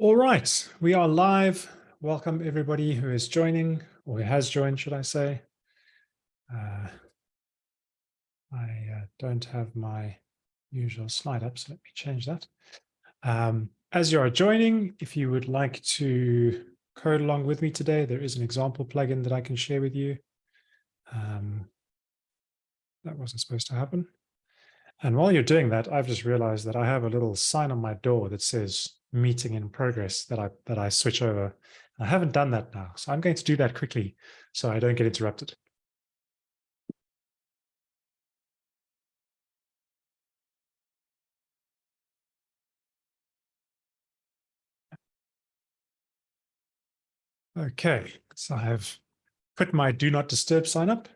All right, we are live. Welcome everybody who is joining or who has joined, should I say. Uh, I uh, don't have my usual slide up, so let me change that. Um, as you are joining, if you would like to code along with me today, there is an example plugin that I can share with you. Um, that wasn't supposed to happen. And while you're doing that, I've just realized that I have a little sign on my door that says meeting in progress that I that I switch over. I haven't done that now, so I'm going to do that quickly so I don't get interrupted. Okay, so I have put my do not disturb sign up.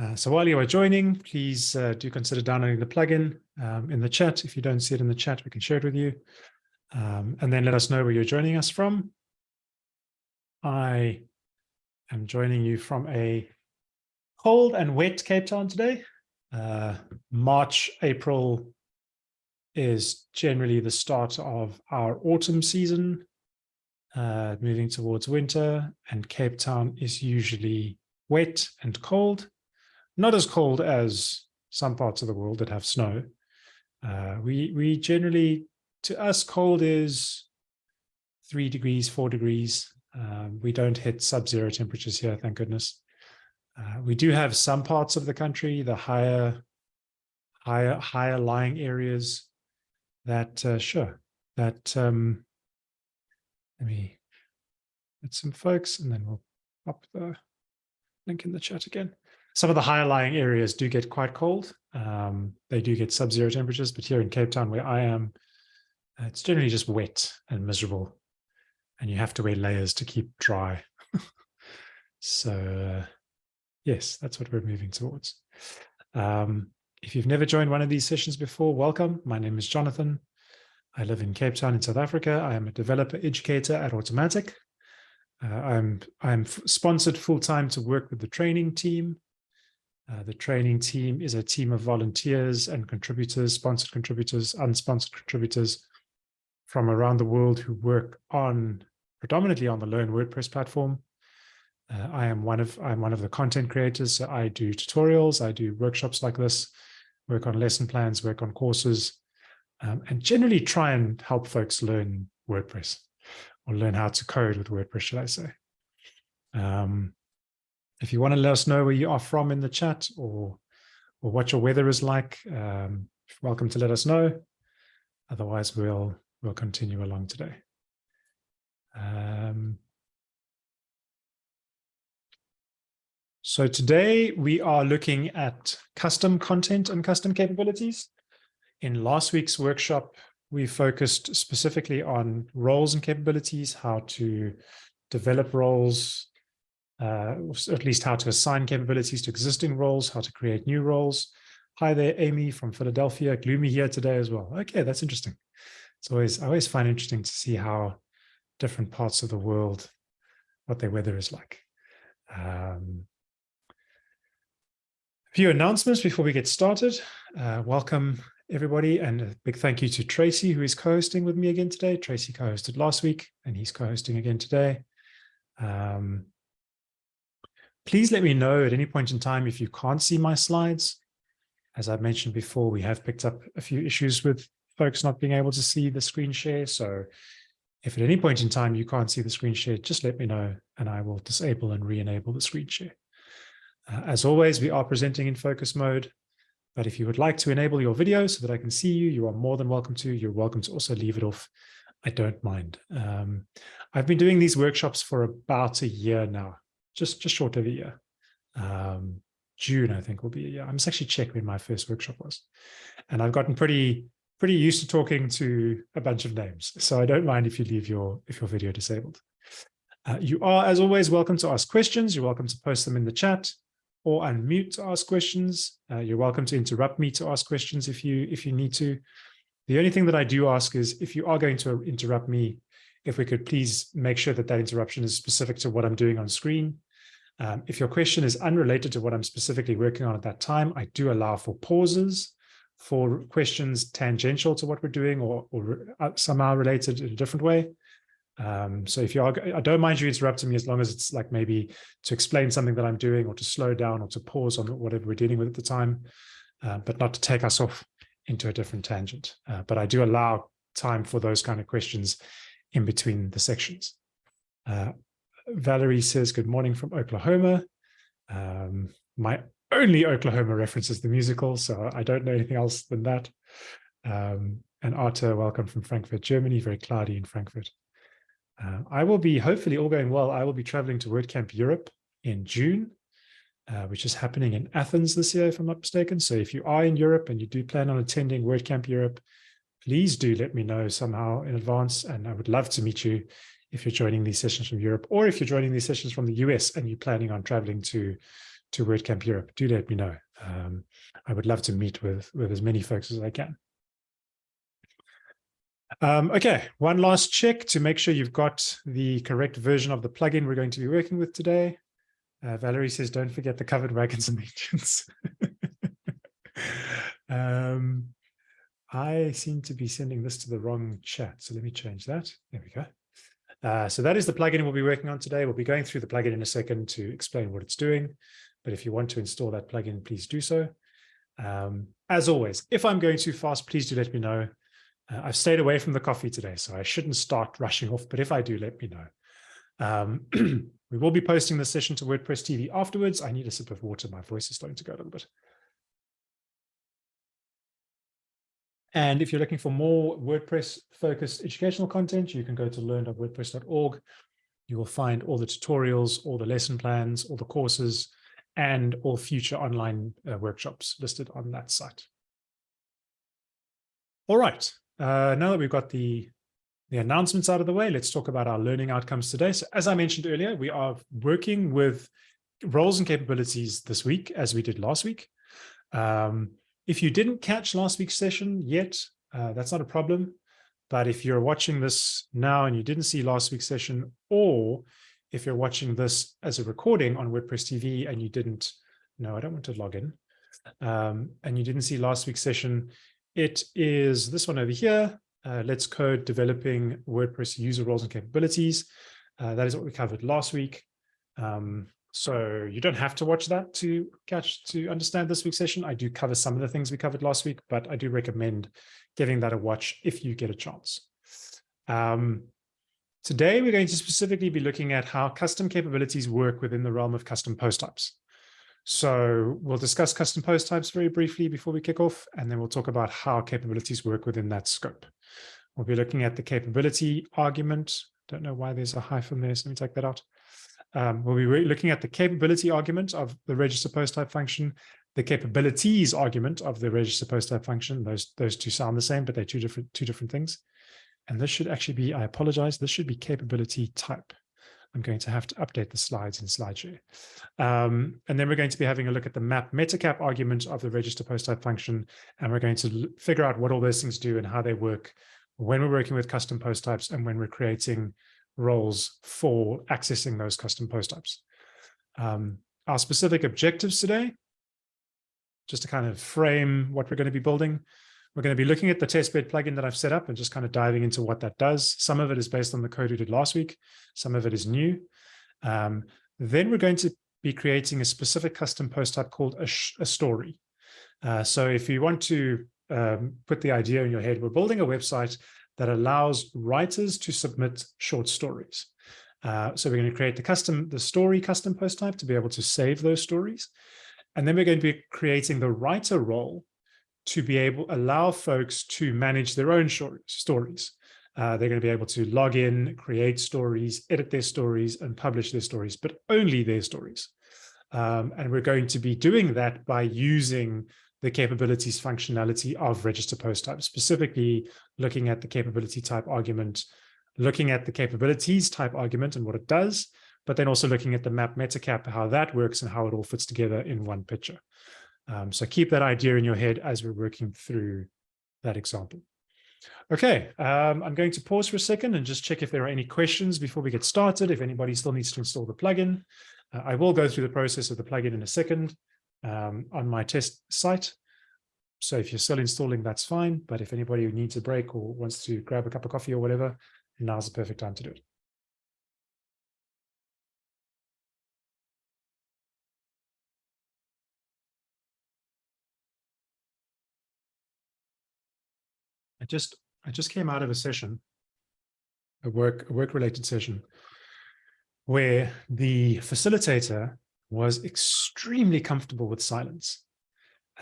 Uh, so while you are joining, please uh, do consider downloading the plugin um, in the chat. If you don't see it in the chat, we can share it with you. Um, and then let us know where you're joining us from. I am joining you from a cold and wet Cape Town today. Uh, March, April is generally the start of our autumn season, uh, moving towards winter, and Cape Town is usually wet and cold. Not as cold as some parts of the world that have snow. Uh, we, we generally to us, cold is three degrees, four degrees. Um, we don't hit sub-zero temperatures here, thank goodness. Uh, we do have some parts of the country, the higher, higher, higher lying areas that, uh, sure, that, um, let me get some folks and then we'll pop the link in the chat again. Some of the higher lying areas do get quite cold. Um, they do get sub-zero temperatures, but here in Cape Town where I am, it's generally just wet and miserable and you have to wear layers to keep dry. so uh, yes, that's what we're moving towards. Um, if you've never joined one of these sessions before, welcome. My name is Jonathan. I live in Cape Town in South Africa. I am a developer educator at Automattic. Uh, I'm, I'm sponsored full-time to work with the training team. Uh, the training team is a team of volunteers and contributors, sponsored contributors, unsponsored contributors from around the world who work on predominantly on the Learn WordPress platform. Uh, I am one of I'm one of the content creators. So I do tutorials, I do workshops like this, work on lesson plans, work on courses, um, and generally try and help folks learn WordPress or learn how to code with WordPress, should I say. Um, if you want to let us know where you are from in the chat or or what your weather is like, um, welcome to let us know. Otherwise, we'll we'll continue along today. Um, so today we are looking at custom content and custom capabilities. In last week's workshop, we focused specifically on roles and capabilities, how to develop roles, uh, at least how to assign capabilities to existing roles, how to create new roles. Hi there, Amy from Philadelphia, Gloomy here today as well. Okay, that's interesting it's always I always find interesting to see how different parts of the world, what their weather is like. Um, a few announcements before we get started. Uh, welcome everybody and a big thank you to Tracy who is co-hosting with me again today. Tracy co-hosted last week and he's co-hosting again today. Um, please let me know at any point in time if you can't see my slides. As I've mentioned before, we have picked up a few issues with folks not being able to see the screen share. So if at any point in time you can't see the screen share, just let me know and I will disable and re-enable the screen share. Uh, as always, we are presenting in focus mode, but if you would like to enable your video so that I can see you, you are more than welcome to. You're welcome to also leave it off. I don't mind. Um, I've been doing these workshops for about a year now, just, just short of a year. Um, June, I think will be a year. I must actually check when my first workshop was. And I've gotten pretty pretty used to talking to a bunch of names. So I don't mind if you leave your, if your video disabled. Uh, you are, as always, welcome to ask questions. You're welcome to post them in the chat or unmute to ask questions. Uh, you're welcome to interrupt me to ask questions if you, if you need to. The only thing that I do ask is if you are going to interrupt me, if we could please make sure that that interruption is specific to what I'm doing on screen. Um, if your question is unrelated to what I'm specifically working on at that time, I do allow for pauses for questions tangential to what we're doing or, or uh, somehow related in a different way. Um, so if you are, I don't mind you interrupting me as long as it's like maybe to explain something that I'm doing or to slow down or to pause on whatever we're dealing with at the time, uh, but not to take us off into a different tangent. Uh, but I do allow time for those kind of questions in between the sections. Uh, Valerie says, good morning from Oklahoma. Um, my only Oklahoma references the musical, so I don't know anything else than that. Um, and Arthur, welcome from Frankfurt, Germany, very cloudy in Frankfurt. Uh, I will be, hopefully all going well, I will be traveling to WordCamp Europe in June, uh, which is happening in Athens this year, if I'm not mistaken. So if you are in Europe and you do plan on attending WordCamp Europe, please do let me know somehow in advance. And I would love to meet you if you're joining these sessions from Europe, or if you're joining these sessions from the US and you're planning on traveling to, to WordCamp Europe, do let me know. Um, I would love to meet with, with as many folks as I can. Um, okay, one last check to make sure you've got the correct version of the plugin we're going to be working with today. Uh, Valerie says, don't forget the covered wagons and engines. um, I seem to be sending this to the wrong chat, so let me change that. There we go. Uh, so that is the plugin we'll be working on today. We'll be going through the plugin in a second to explain what it's doing. But if you want to install that plugin, please do so. Um, as always, if I'm going too fast, please do let me know. Uh, I've stayed away from the coffee today, so I shouldn't start rushing off, but if I do, let me know. Um, we will be posting the session to WordPress TV afterwards. I need a sip of water. My voice is starting to go a little bit. And if you're looking for more WordPress focused educational content, you can go to learn.wordpress.org. You will find all the tutorials, all the lesson plans, all the courses, and all future online uh, workshops listed on that site. All right, uh, now that we've got the, the announcements out of the way, let's talk about our learning outcomes today. So as I mentioned earlier, we are working with roles and capabilities this week, as we did last week. Um, if you didn't catch last week's session yet, uh, that's not a problem. But if you're watching this now and you didn't see last week's session, or if you're watching this as a recording on WordPress TV and you didn't, no, I don't want to log in, um, and you didn't see last week's session, it is this one over here. Uh, let's code developing WordPress user roles and capabilities. Uh, that is what we covered last week. Um, so you don't have to watch that to catch to understand this week's session. I do cover some of the things we covered last week, but I do recommend giving that a watch if you get a chance. Um, today, we're going to specifically be looking at how custom capabilities work within the realm of custom post types. So we'll discuss custom post types very briefly before we kick off, and then we'll talk about how capabilities work within that scope. We'll be looking at the capability argument. Don't know why there's a hyphen there, so let me take that out. Um, we'll be looking at the capability argument of the register post type function, the capabilities argument of the register post type function. Those, those two sound the same, but they're two different, two different things. And this should actually be, I apologize, this should be capability type. I'm going to have to update the slides in SlideShare. Um, and then we're going to be having a look at the map metacap argument of the register post type function. And we're going to figure out what all those things do and how they work when we're working with custom post types and when we're creating roles for accessing those custom post types. Um, our specific objectives today, just to kind of frame what we're going to be building. We're going to be looking at the testbed plugin that I've set up and just kind of diving into what that does. Some of it is based on the code we did last week. Some of it is new. Um, then we're going to be creating a specific custom post type called a, a story. Uh, so if you want to um, put the idea in your head, we're building a website that allows writers to submit short stories. Uh, so we're going to create the custom, the story custom post type to be able to save those stories. And then we're going to be creating the writer role to be able allow folks to manage their own stories. Uh, they're going to be able to log in, create stories, edit their stories, and publish their stories, but only their stories. Um, and we're going to be doing that by using the capabilities functionality of register post type, specifically looking at the capability type argument, looking at the capabilities type argument and what it does, but then also looking at the map metacap, how that works and how it all fits together in one picture. Um, so keep that idea in your head as we're working through that example. Okay, um, I'm going to pause for a second and just check if there are any questions before we get started, if anybody still needs to install the plugin. Uh, I will go through the process of the plugin in a second um, on my test site. so if you're still installing, that's fine. But if anybody needs a break or wants to grab a cup of coffee or whatever, now's the perfect time to do it. Just I just came out of a session, a work a work related session, where the facilitator was extremely comfortable with silence.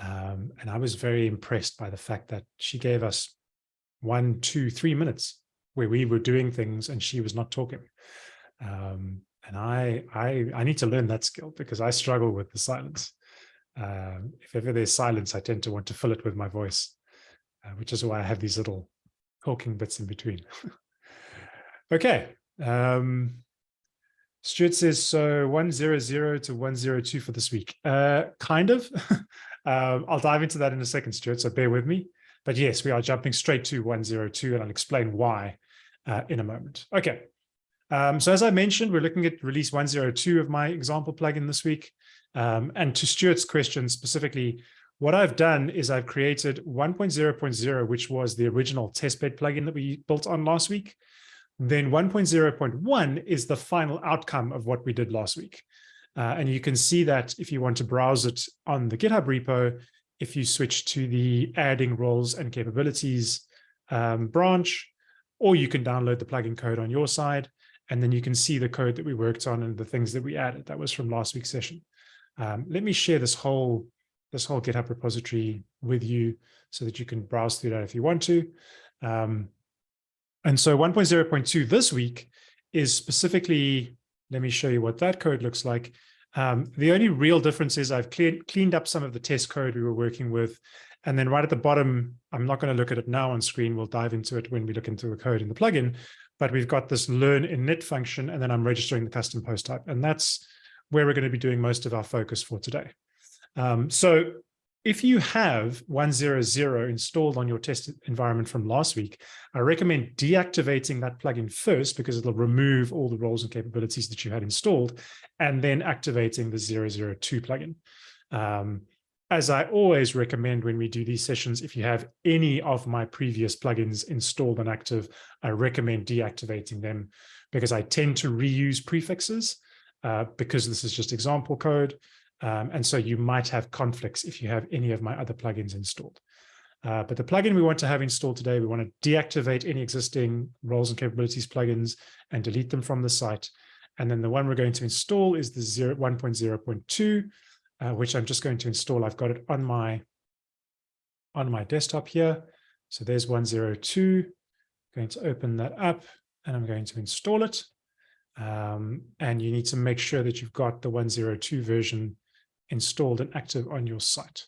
Um, and I was very impressed by the fact that she gave us one, two, three minutes where we were doing things and she was not talking. Um, and I, I, I need to learn that skill because I struggle with the silence. Um, if ever there's silence, I tend to want to fill it with my voice, uh, which is why I have these little talking bits in between. okay. Um, Stuart says, so 100 to 102 for this week. Uh, kind of. um, I'll dive into that in a second, Stuart, so bear with me. But yes, we are jumping straight to 102, and I'll explain why uh, in a moment. Okay. Um, so as I mentioned, we're looking at release 102 of my example plugin this week. Um, and to Stuart's question specifically, what I've done is I've created 1.0.0, which was the original testbed plugin that we built on last week then 1.0.1 is the final outcome of what we did last week. Uh, and you can see that if you want to browse it on the GitHub repo, if you switch to the adding roles and capabilities um, branch, or you can download the plugin code on your side, and then you can see the code that we worked on and the things that we added. That was from last week's session. Um, let me share this whole this whole GitHub repository with you so that you can browse through that if you want to. Um, and so 1.0.2 this week is specifically, let me show you what that code looks like. Um, the only real difference is I've cleared, cleaned up some of the test code we were working with. And then right at the bottom, I'm not going to look at it now on screen. We'll dive into it when we look into the code in the plugin. But we've got this learn init function, and then I'm registering the custom post type. And that's where we're going to be doing most of our focus for today. Um, so if you have 100 installed on your test environment from last week, I recommend deactivating that plugin first because it'll remove all the roles and capabilities that you had installed and then activating the 002 plugin. Um, as I always recommend when we do these sessions, if you have any of my previous plugins installed and active, I recommend deactivating them because I tend to reuse prefixes uh, because this is just example code. Um, and so you might have conflicts if you have any of my other plugins installed. Uh, but the plugin we want to have installed today, we want to deactivate any existing roles and capabilities plugins and delete them from the site. And then the one we're going to install is the 1.0.2, uh, which I'm just going to install. I've got it on my, on my desktop here. So there's 102. I'm going to open that up and I'm going to install it. Um, and you need to make sure that you've got the 102 version installed and active on your site.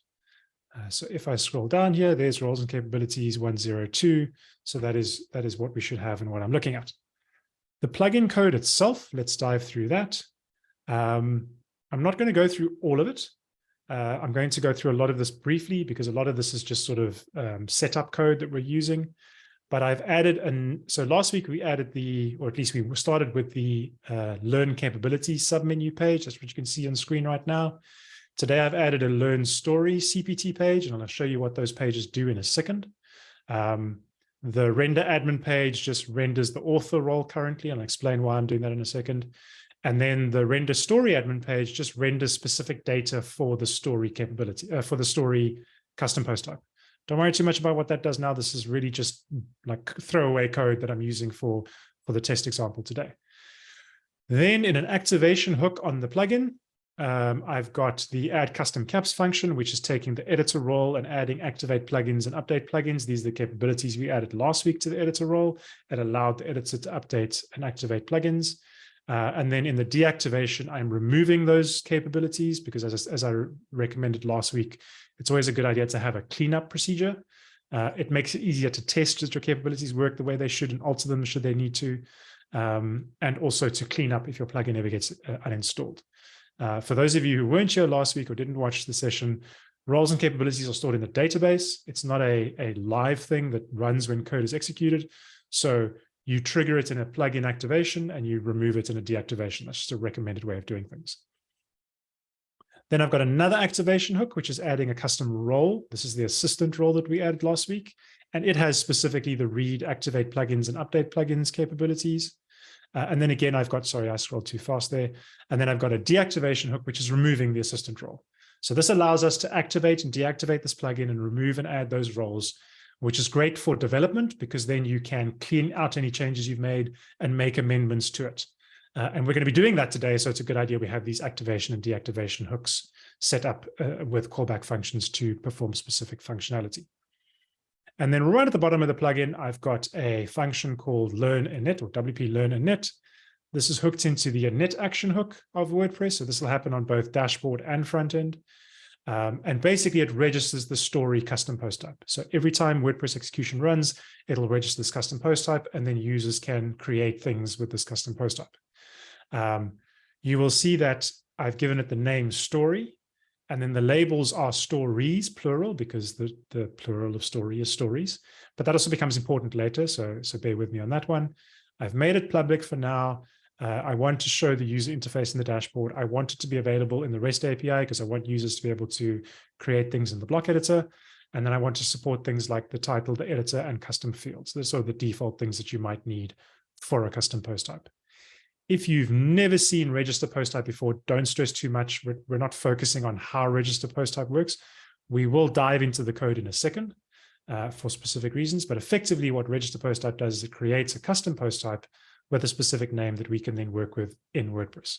Uh, so if I scroll down here, there's roles and capabilities 102. So that is, that is what we should have and what I'm looking at. The plugin code itself, let's dive through that. Um, I'm not going to go through all of it. Uh, I'm going to go through a lot of this briefly because a lot of this is just sort of um, setup code that we're using. But I've added, and so last week we added the, or at least we started with the uh, learn capabilities submenu page. That's what you can see on screen right now. Today, I've added a Learn Story CPT page, and I'll show you what those pages do in a second. Um, the render admin page just renders the author role currently, and I'll explain why I'm doing that in a second. And then the render story admin page just renders specific data for the story capability, uh, for the story custom post type. Don't worry too much about what that does now. This is really just like throwaway code that I'm using for, for the test example today. Then in an activation hook on the plugin, um, I've got the add custom caps function, which is taking the editor role and adding activate plugins and update plugins. These are the capabilities we added last week to the editor role. It allowed the editor to update and activate plugins. Uh, and then in the deactivation, I'm removing those capabilities because as, as I recommended last week, it's always a good idea to have a cleanup procedure. Uh, it makes it easier to test that your capabilities work the way they should and alter them should they need to, um, and also to clean up if your plugin ever gets uh, uninstalled. Uh, for those of you who weren't here last week or didn't watch the session, roles and capabilities are stored in the database. It's not a, a live thing that runs when code is executed. So you trigger it in a plugin activation and you remove it in a deactivation. That's just a recommended way of doing things. Then I've got another activation hook, which is adding a custom role. This is the assistant role that we added last week. And it has specifically the read, activate plugins and update plugins capabilities. Uh, and then again, I've got, sorry, I scrolled too fast there. And then I've got a deactivation hook, which is removing the assistant role. So this allows us to activate and deactivate this plugin and remove and add those roles, which is great for development because then you can clean out any changes you've made and make amendments to it. Uh, and we're going to be doing that today. So it's a good idea we have these activation and deactivation hooks set up uh, with callback functions to perform specific functionality. And then right at the bottom of the plugin, I've got a function called learn init or WP learn init. This is hooked into the init action hook of WordPress. So this will happen on both dashboard and front end. Um, and basically it registers the story custom post type. So every time WordPress execution runs, it'll register this custom post type and then users can create things with this custom post type. Um, you will see that I've given it the name story and then the labels are stories, plural, because the, the plural of story is stories. But that also becomes important later, so, so bear with me on that one. I've made it public for now. Uh, I want to show the user interface in the dashboard. I want it to be available in the REST API because I want users to be able to create things in the block editor. And then I want to support things like the title, the editor, and custom fields. Those are the default things that you might need for a custom post type. If you've never seen register post type before, don't stress too much. We're, not focusing on how register post type works. We will dive into the code in a second uh, for specific reasons, but effectively what register post type does is it creates a custom post type with a specific name that we can then work with in WordPress.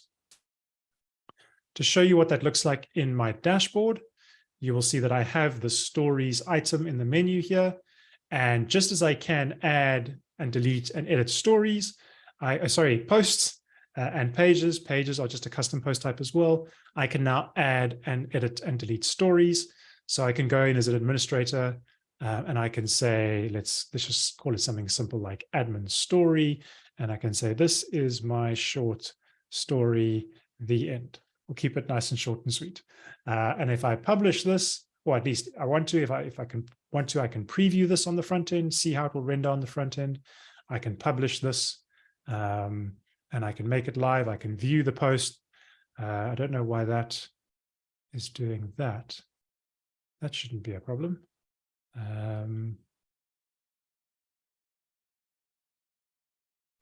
To show you what that looks like in my dashboard, you will see that I have the stories item in the menu here. And just as I can add and delete and edit stories, I uh, sorry, posts uh, and pages, pages are just a custom post type as well. I can now add and edit and delete stories. So I can go in as an administrator uh, and I can say, let's, let's just call it something simple like admin story. And I can say, this is my short story, the end. We'll keep it nice and short and sweet. Uh, and if I publish this, or at least I want to, if I, if I can want to, I can preview this on the front end, see how it will render on the front end. I can publish this um, and I can make it live. I can view the post. Uh, I don't know why that is doing that. That shouldn't be a problem. Um,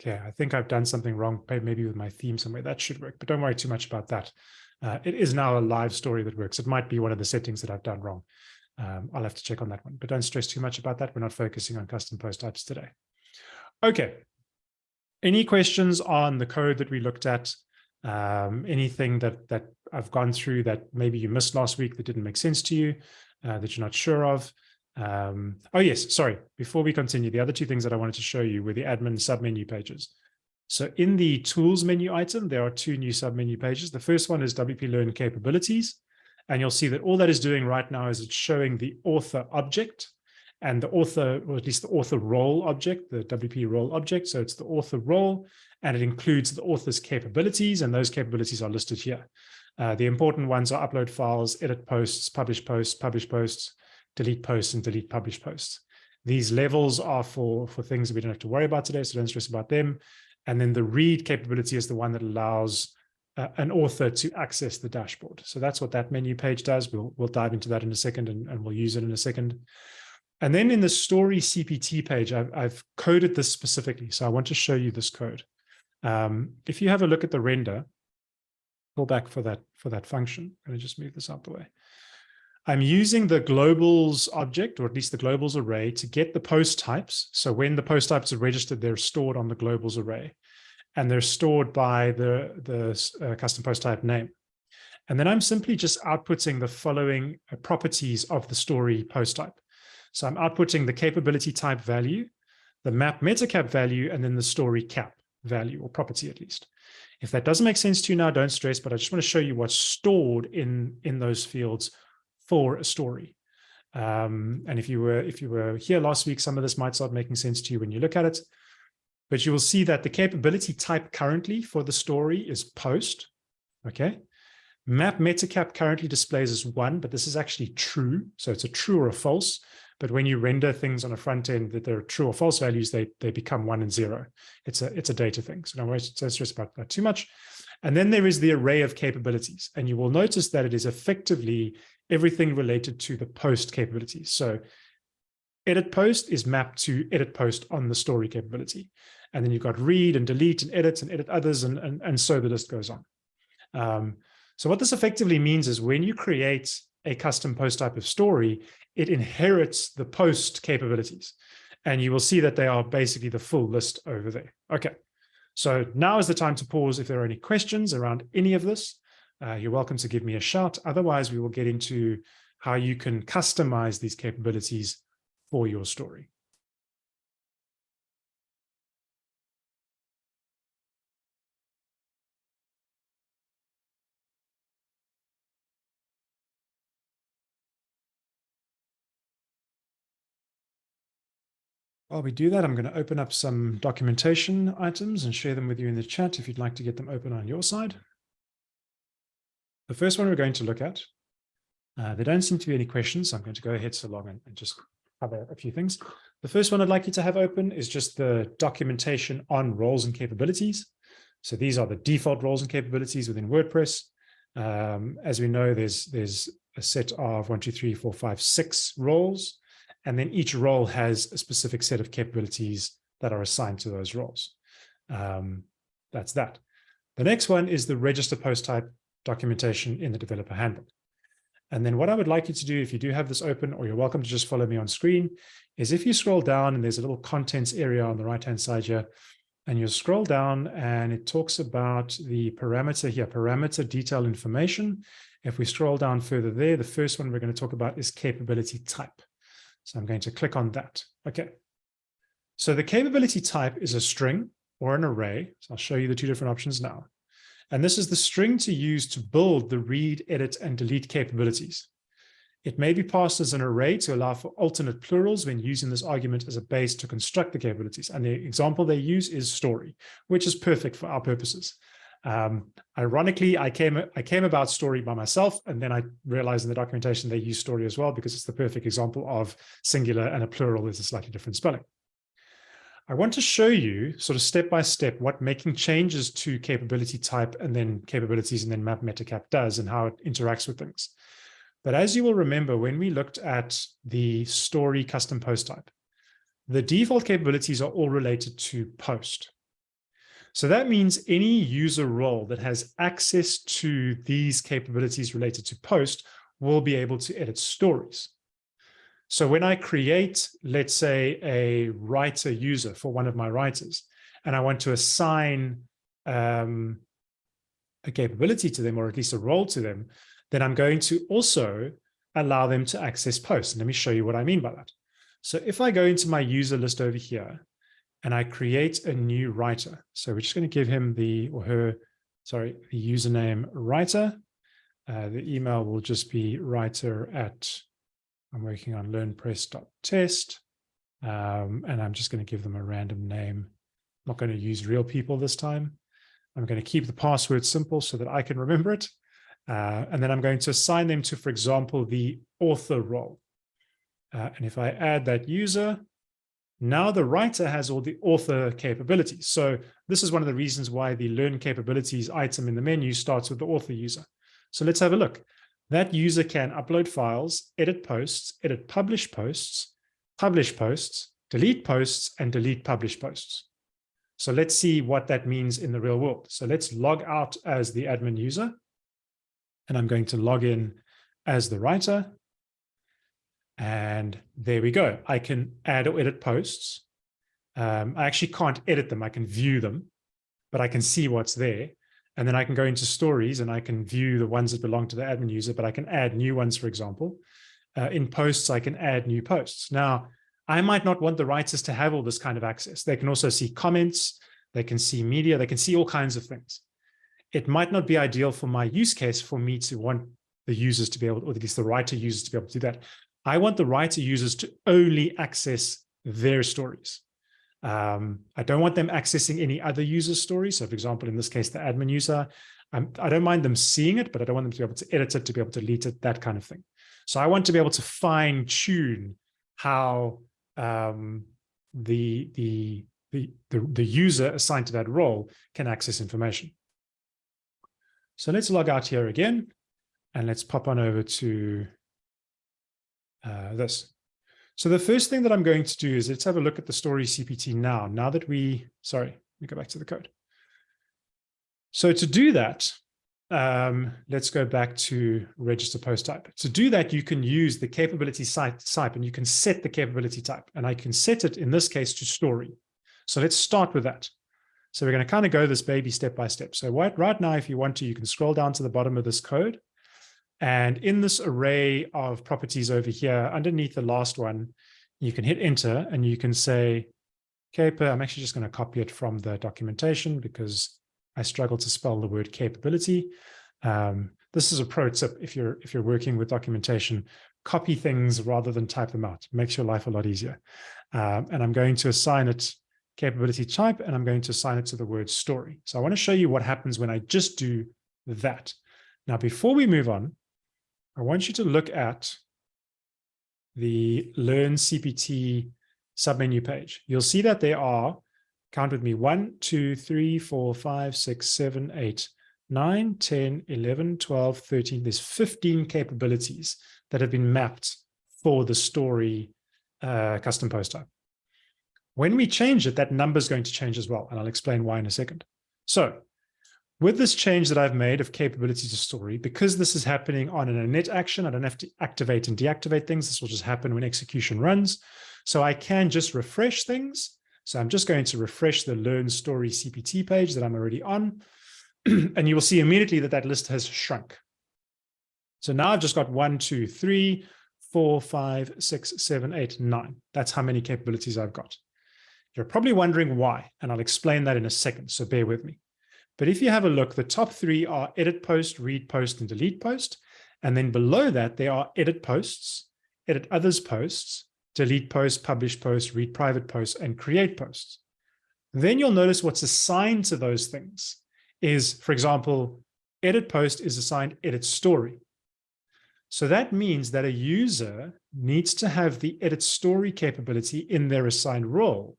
okay, I think I've done something wrong, maybe with my theme somewhere. That should work, but don't worry too much about that. Uh, it is now a live story that works. It might be one of the settings that I've done wrong. Um, I'll have to check on that one, but don't stress too much about that. We're not focusing on custom post types today. Okay. Any questions on the code that we looked at? Um, anything that that I've gone through that maybe you missed last week that didn't make sense to you, uh, that you're not sure of? Um, oh, yes, sorry. Before we continue, the other two things that I wanted to show you were the admin submenu pages. So in the tools menu item, there are two new submenu pages. The first one is WP Learn capabilities. And you'll see that all that is doing right now is it's showing the author object and the author, or at least the author role object, the WP role object. So it's the author role, and it includes the author's capabilities, and those capabilities are listed here. Uh, the important ones are upload files, edit posts, publish posts, publish posts, delete posts and delete publish posts. These levels are for, for things that we don't have to worry about today, so don't stress about them. And then the read capability is the one that allows uh, an author to access the dashboard. So that's what that menu page does. We'll, we'll dive into that in a second and, and we'll use it in a second. And then in the story CPT page, I've, I've coded this specifically. So I want to show you this code. Um, if you have a look at the render, pull back for that, for that function. I'm going to just move this out the way. I'm using the globals object, or at least the globals array, to get the post types. So when the post types are registered, they're stored on the globals array. And they're stored by the, the uh, custom post type name. And then I'm simply just outputting the following uh, properties of the story post type. So I'm outputting the capability type value, the map metacap value, and then the story cap value or property at least. If that doesn't make sense to you now, don't stress, but I just want to show you what's stored in, in those fields for a story. Um, and if you were if you were here last week, some of this might start making sense to you when you look at it. But you will see that the capability type currently for the story is post. Okay. Map metacap currently displays as one, but this is actually true. So it's a true or a false. But when you render things on a front end that they're true or false values, they, they become one and zero. It's a, it's a data thing. So don't worry, don't stress about that too much. And then there is the array of capabilities. And you will notice that it is effectively everything related to the post capabilities. So edit post is mapped to edit post on the story capability. And then you've got read and delete and edit and edit others and, and, and so the list goes on. Um, so what this effectively means is when you create a custom post type of story, it inherits the post capabilities. And you will see that they are basically the full list over there. Okay, so now is the time to pause if there are any questions around any of this. Uh, you're welcome to give me a shout. Otherwise, we will get into how you can customize these capabilities for your story. While we do that, I'm going to open up some documentation items and share them with you in the chat if you'd like to get them open on your side. The first one we're going to look at, uh, there don't seem to be any questions, so I'm going to go ahead so long and, and just cover a few things. The first one I'd like you to have open is just the documentation on roles and capabilities. So these are the default roles and capabilities within WordPress. Um, as we know, there's there's a set of one, two, three, four, five, six roles. And then each role has a specific set of capabilities that are assigned to those roles. Um, that's that. The next one is the register post type documentation in the developer handbook. And then what I would like you to do, if you do have this open, or you're welcome to just follow me on screen, is if you scroll down and there's a little contents area on the right-hand side here, and you scroll down and it talks about the parameter here, parameter detail information. If we scroll down further there, the first one we're going to talk about is capability type. So I'm going to click on that. Okay. So the capability type is a string or an array. So I'll show you the two different options now. And this is the string to use to build the read, edit, and delete capabilities. It may be passed as an array to allow for alternate plurals when using this argument as a base to construct the capabilities. And the example they use is story, which is perfect for our purposes. Um, ironically, I came I came about story by myself, and then I realized in the documentation they use story as well because it's the perfect example of singular and a plural is a slightly different spelling. I want to show you sort of step by step what making changes to capability type and then capabilities and then map metacap does and how it interacts with things. But as you will remember, when we looked at the story custom post type, the default capabilities are all related to post. So that means any user role that has access to these capabilities related to post will be able to edit stories. So when I create, let's say, a writer user for one of my writers, and I want to assign um, a capability to them, or at least a role to them, then I'm going to also allow them to access posts. And let me show you what I mean by that. So if I go into my user list over here, and I create a new writer. So we're just going to give him the or her, sorry, the username writer. Uh, the email will just be writer at, I'm working on learnpress.test. Um, and I'm just going to give them a random name. I'm not going to use real people this time. I'm going to keep the password simple so that I can remember it. Uh, and then I'm going to assign them to, for example, the author role. Uh, and if I add that user, now the writer has all the author capabilities. So this is one of the reasons why the learn capabilities item in the menu starts with the author user. So let's have a look. That user can upload files, edit posts, edit publish posts, publish posts, delete posts, and delete publish posts. So let's see what that means in the real world. So let's log out as the admin user. And I'm going to log in as the writer. And there we go. I can add or edit posts. Um, I actually can't edit them. I can view them, but I can see what's there. And then I can go into stories and I can view the ones that belong to the admin user, but I can add new ones, for example. Uh, in posts, I can add new posts. Now, I might not want the writers to have all this kind of access. They can also see comments, they can see media, they can see all kinds of things. It might not be ideal for my use case for me to want the users to be able, or at least the writer users to be able to do that. I want the writer users to only access their stories. Um, I don't want them accessing any other user's stories. So for example, in this case, the admin user, I'm, I do not mind them seeing it, but I don't want them to be able to edit it, to be able to delete it, that kind of thing. So I want to be able to fine tune how um, the, the, the, the, the user assigned to that role can access information. So let's log out here again, and let's pop on over to uh, this. So the first thing that I'm going to do is let's have a look at the story CPT now. Now that we, sorry, let me go back to the code. So to do that, um, let's go back to register post type. To do that, you can use the capability site type and you can set the capability type. And I can set it in this case to story. So let's start with that. So we're going to kind of go this baby step by step. So right, right now, if you want to, you can scroll down to the bottom of this code. And in this array of properties over here, underneath the last one, you can hit enter and you can say, Caper, I'm actually just going to copy it from the documentation because I struggle to spell the word capability. Um, this is a pro tip if you're if you're working with documentation, copy things rather than type them out. It makes your life a lot easier. Um, and I'm going to assign it capability type, and I'm going to assign it to the word story. So I want to show you what happens when I just do that. Now, before we move on, I want you to look at the Learn CPT submenu page. You'll see that there are count with me, 1, 2, 3, 4, 5, 6, 7, 8, 9, 10, 11, 12, 13. There's 15 capabilities that have been mapped for the story uh, custom post type. When we change it, that number is going to change as well, and I'll explain why in a second. So with this change that I've made of capability to story, because this is happening on an init action, I don't have to activate and deactivate things. This will just happen when execution runs. So I can just refresh things so I'm just going to refresh the Learn Story CPT page that I'm already on. and you will see immediately that that list has shrunk. So now I've just got one, two, three, four, five, six, seven, eight, nine. That's how many capabilities I've got. You're probably wondering why, and I'll explain that in a second, so bear with me. But if you have a look, the top three are edit post, read post, and delete post. And then below that, there are edit posts, edit others posts, delete posts, publish posts, read private posts, and create posts. Then you'll notice what's assigned to those things is, for example, edit post is assigned edit story. So that means that a user needs to have the edit story capability in their assigned role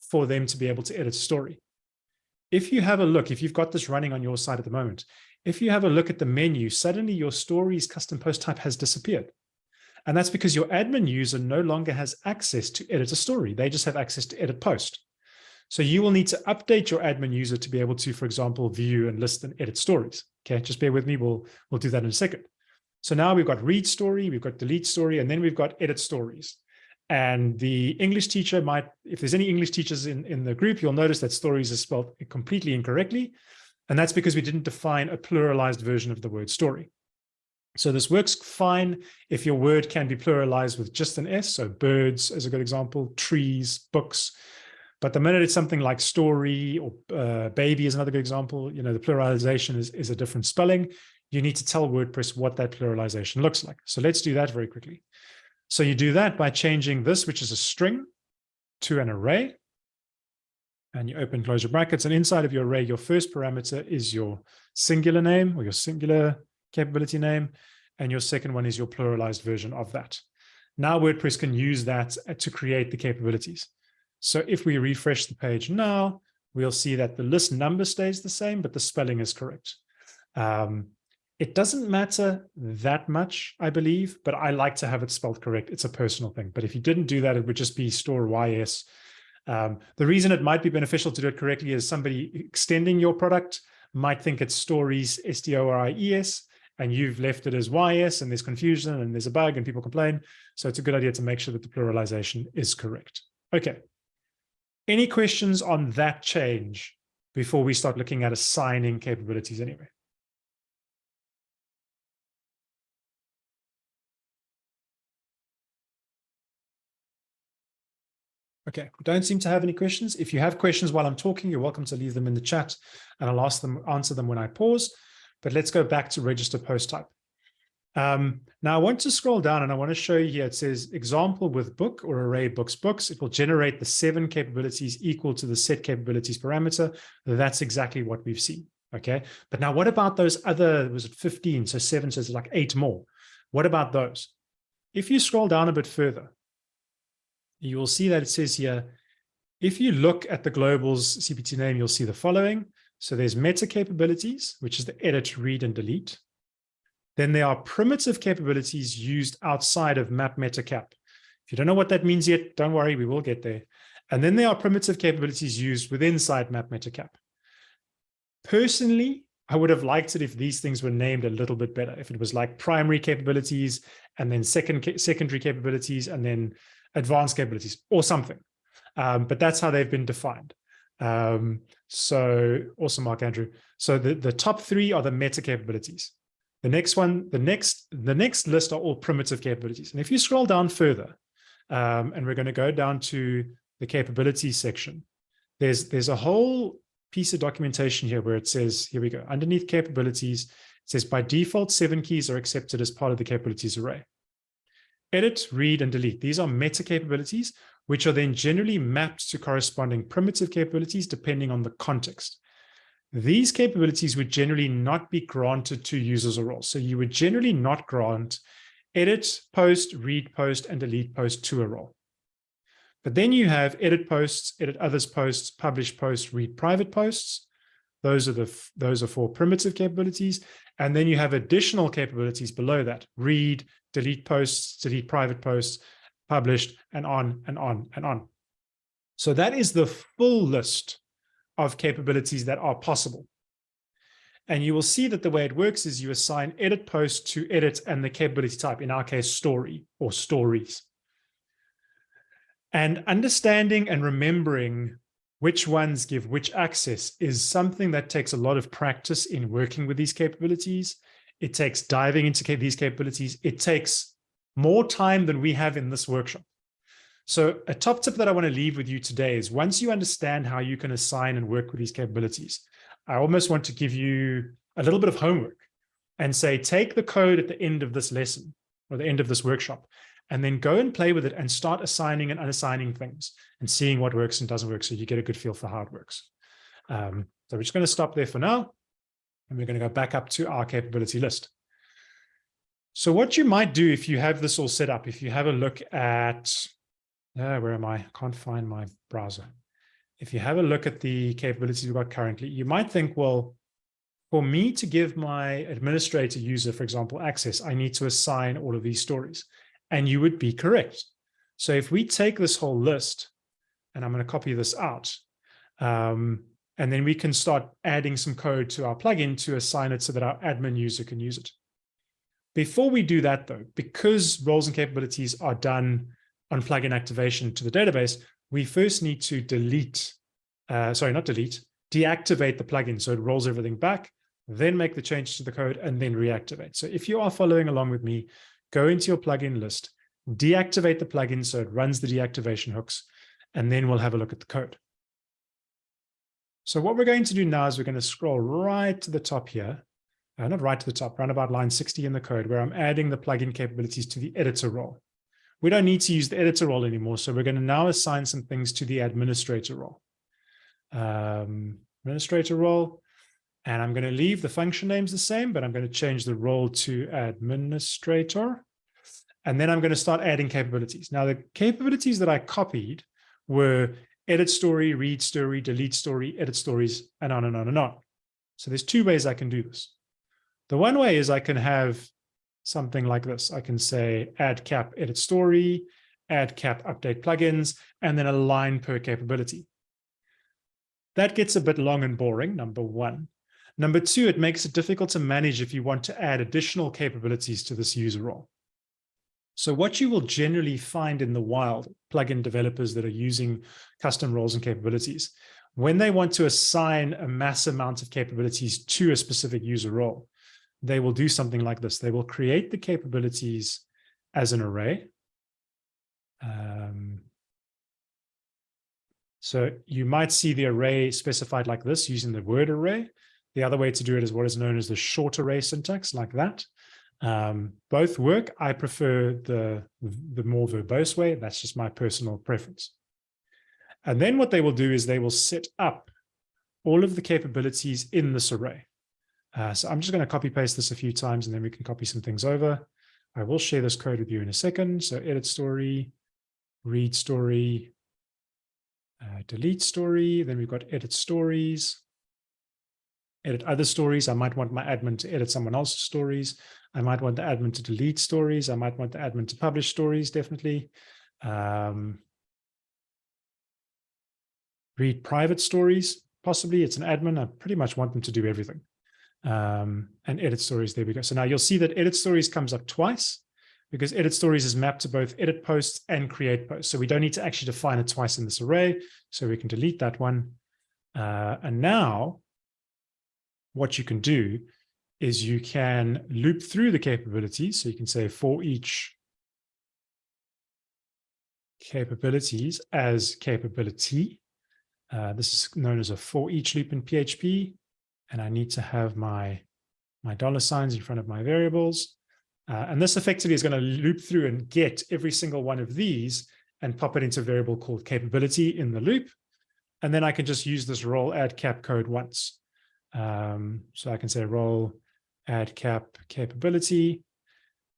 for them to be able to edit story. If you have a look, if you've got this running on your side at the moment, if you have a look at the menu, suddenly your stories custom post type has disappeared. And that's because your admin user no longer has access to edit a story. They just have access to edit post. So you will need to update your admin user to be able to, for example, view and list and edit stories. Okay, just bear with me. We'll, we'll do that in a second. So now we've got read story, we've got delete story, and then we've got edit stories. And the English teacher might, if there's any English teachers in, in the group, you'll notice that stories is spelled completely incorrectly. And that's because we didn't define a pluralized version of the word story. So this works fine if your word can be pluralized with just an S. So birds is a good example, trees, books. But the minute it's something like story or uh, baby is another good example, you know, the pluralization is, is a different spelling. You need to tell WordPress what that pluralization looks like. So let's do that very quickly. So you do that by changing this, which is a string, to an array. And you open close your brackets. And inside of your array, your first parameter is your singular name or your singular capability name, and your second one is your pluralized version of that. Now WordPress can use that uh, to create the capabilities. So if we refresh the page now, we'll see that the list number stays the same, but the spelling is correct. Um, it doesn't matter that much, I believe, but I like to have it spelled correct. It's a personal thing. But if you didn't do that, it would just be store YS. Um, the reason it might be beneficial to do it correctly is somebody extending your product might think it's stories S-T-O-R-I-E-S, and you've left it as YS and there's confusion and there's a bug and people complain. So it's a good idea to make sure that the pluralization is correct. Okay. Any questions on that change before we start looking at assigning capabilities anyway? Okay, we don't seem to have any questions. If you have questions while I'm talking, you're welcome to leave them in the chat and I'll ask them, answer them when I pause. But let's go back to register post type. Um, now I want to scroll down and I want to show you here, it says example with book or array books books. It will generate the seven capabilities equal to the set capabilities parameter. That's exactly what we've seen. Okay. But now what about those other, was it 15? So seven says like eight more. What about those? If you scroll down a bit further, you will see that it says here, if you look at the globals CPT name, you'll see the following. So there's meta capabilities, which is the edit, read, and delete. Then there are primitive capabilities used outside of map meta cap. If you don't know what that means yet, don't worry, we will get there. And then there are primitive capabilities used within side map meta cap. Personally, I would have liked it if these things were named a little bit better. If it was like primary capabilities and then second secondary capabilities and then advanced capabilities or something. Um, but that's how they've been defined. Um, so awesome, Mark Andrew. So the, the top three are the meta capabilities. The next one, the next, the next list are all primitive capabilities. And if you scroll down further, um, and we're going to go down to the capabilities section, there's there's a whole piece of documentation here where it says, here we go, underneath capabilities, it says by default, seven keys are accepted as part of the capabilities array. Edit, read, and delete. These are meta capabilities, which are then generally mapped to corresponding primitive capabilities depending on the context. These capabilities would generally not be granted to users or roles. So you would generally not grant edit, post, read post, and delete post to a role. But then you have edit posts, edit others posts, publish posts, read private posts. Those are the those are for primitive capabilities. And then you have additional capabilities below that, read, delete posts, delete private posts, published, and on and on and on. So that is the full list of capabilities that are possible. And you will see that the way it works is you assign edit post to edit and the capability type, in our case, story or stories. And understanding and remembering which ones give which access is something that takes a lot of practice in working with these capabilities. It takes diving into these capabilities. It takes more time than we have in this workshop. So a top tip that I want to leave with you today is once you understand how you can assign and work with these capabilities, I almost want to give you a little bit of homework and say, take the code at the end of this lesson or the end of this workshop and then go and play with it and start assigning and unassigning things and seeing what works and doesn't work so you get a good feel for how it works. Um, so we're just going to stop there for now, and we're going to go back up to our capability list. So what you might do if you have this all set up, if you have a look at, uh, where am I? I can't find my browser. If you have a look at the capabilities we've got currently, you might think, well, for me to give my administrator user, for example, access, I need to assign all of these stories and you would be correct. So if we take this whole list, and I'm going to copy this out, um, and then we can start adding some code to our plugin to assign it so that our admin user can use it. Before we do that, though, because roles and capabilities are done on plugin activation to the database, we first need to delete, uh, sorry, not delete, deactivate the plugin so it rolls everything back, then make the change to the code, and then reactivate. So if you are following along with me, go into your plugin list, deactivate the plugin so it runs the deactivation hooks, and then we'll have a look at the code. So what we're going to do now is we're going to scroll right to the top here, uh, not right to the top, around about line 60 in the code, where I'm adding the plugin capabilities to the editor role. We don't need to use the editor role anymore, so we're going to now assign some things to the administrator role. Um, administrator role, and I'm going to leave the function names the same, but I'm going to change the role to administrator. And then I'm going to start adding capabilities. Now, the capabilities that I copied were edit story, read story, delete story, edit stories, and on and on and on. So there's two ways I can do this. The one way is I can have something like this. I can say add cap edit story, add cap update plugins, and then a line per capability. That gets a bit long and boring, number one. Number two, it makes it difficult to manage if you want to add additional capabilities to this user role. So what you will generally find in the wild, plugin developers that are using custom roles and capabilities, when they want to assign a mass amount of capabilities to a specific user role, they will do something like this. They will create the capabilities as an array. Um, so you might see the array specified like this using the word array. The other way to do it is what is known as the short array syntax, like that. Um, both work. I prefer the, the more verbose way. That's just my personal preference. And then what they will do is they will set up all of the capabilities in this array. Uh, so I'm just going to copy paste this a few times and then we can copy some things over. I will share this code with you in a second. So edit story, read story, uh, delete story. Then we've got edit stories. Edit other stories. I might want my admin to edit someone else's stories. I might want the admin to delete stories. I might want the admin to publish stories, definitely. Um, read private stories, possibly. It's an admin. I pretty much want them to do everything. Um, and edit stories, there we go. So now you'll see that edit stories comes up twice because edit stories is mapped to both edit posts and create posts. So we don't need to actually define it twice in this array. So we can delete that one. Uh, and now what you can do is you can loop through the capabilities. So you can say for each capabilities as capability. Uh, this is known as a for each loop in PHP. And I need to have my, my dollar signs in front of my variables. Uh, and this effectively is going to loop through and get every single one of these and pop it into a variable called capability in the loop. And then I can just use this role add cap code once. Um, so I can say role add cap capability,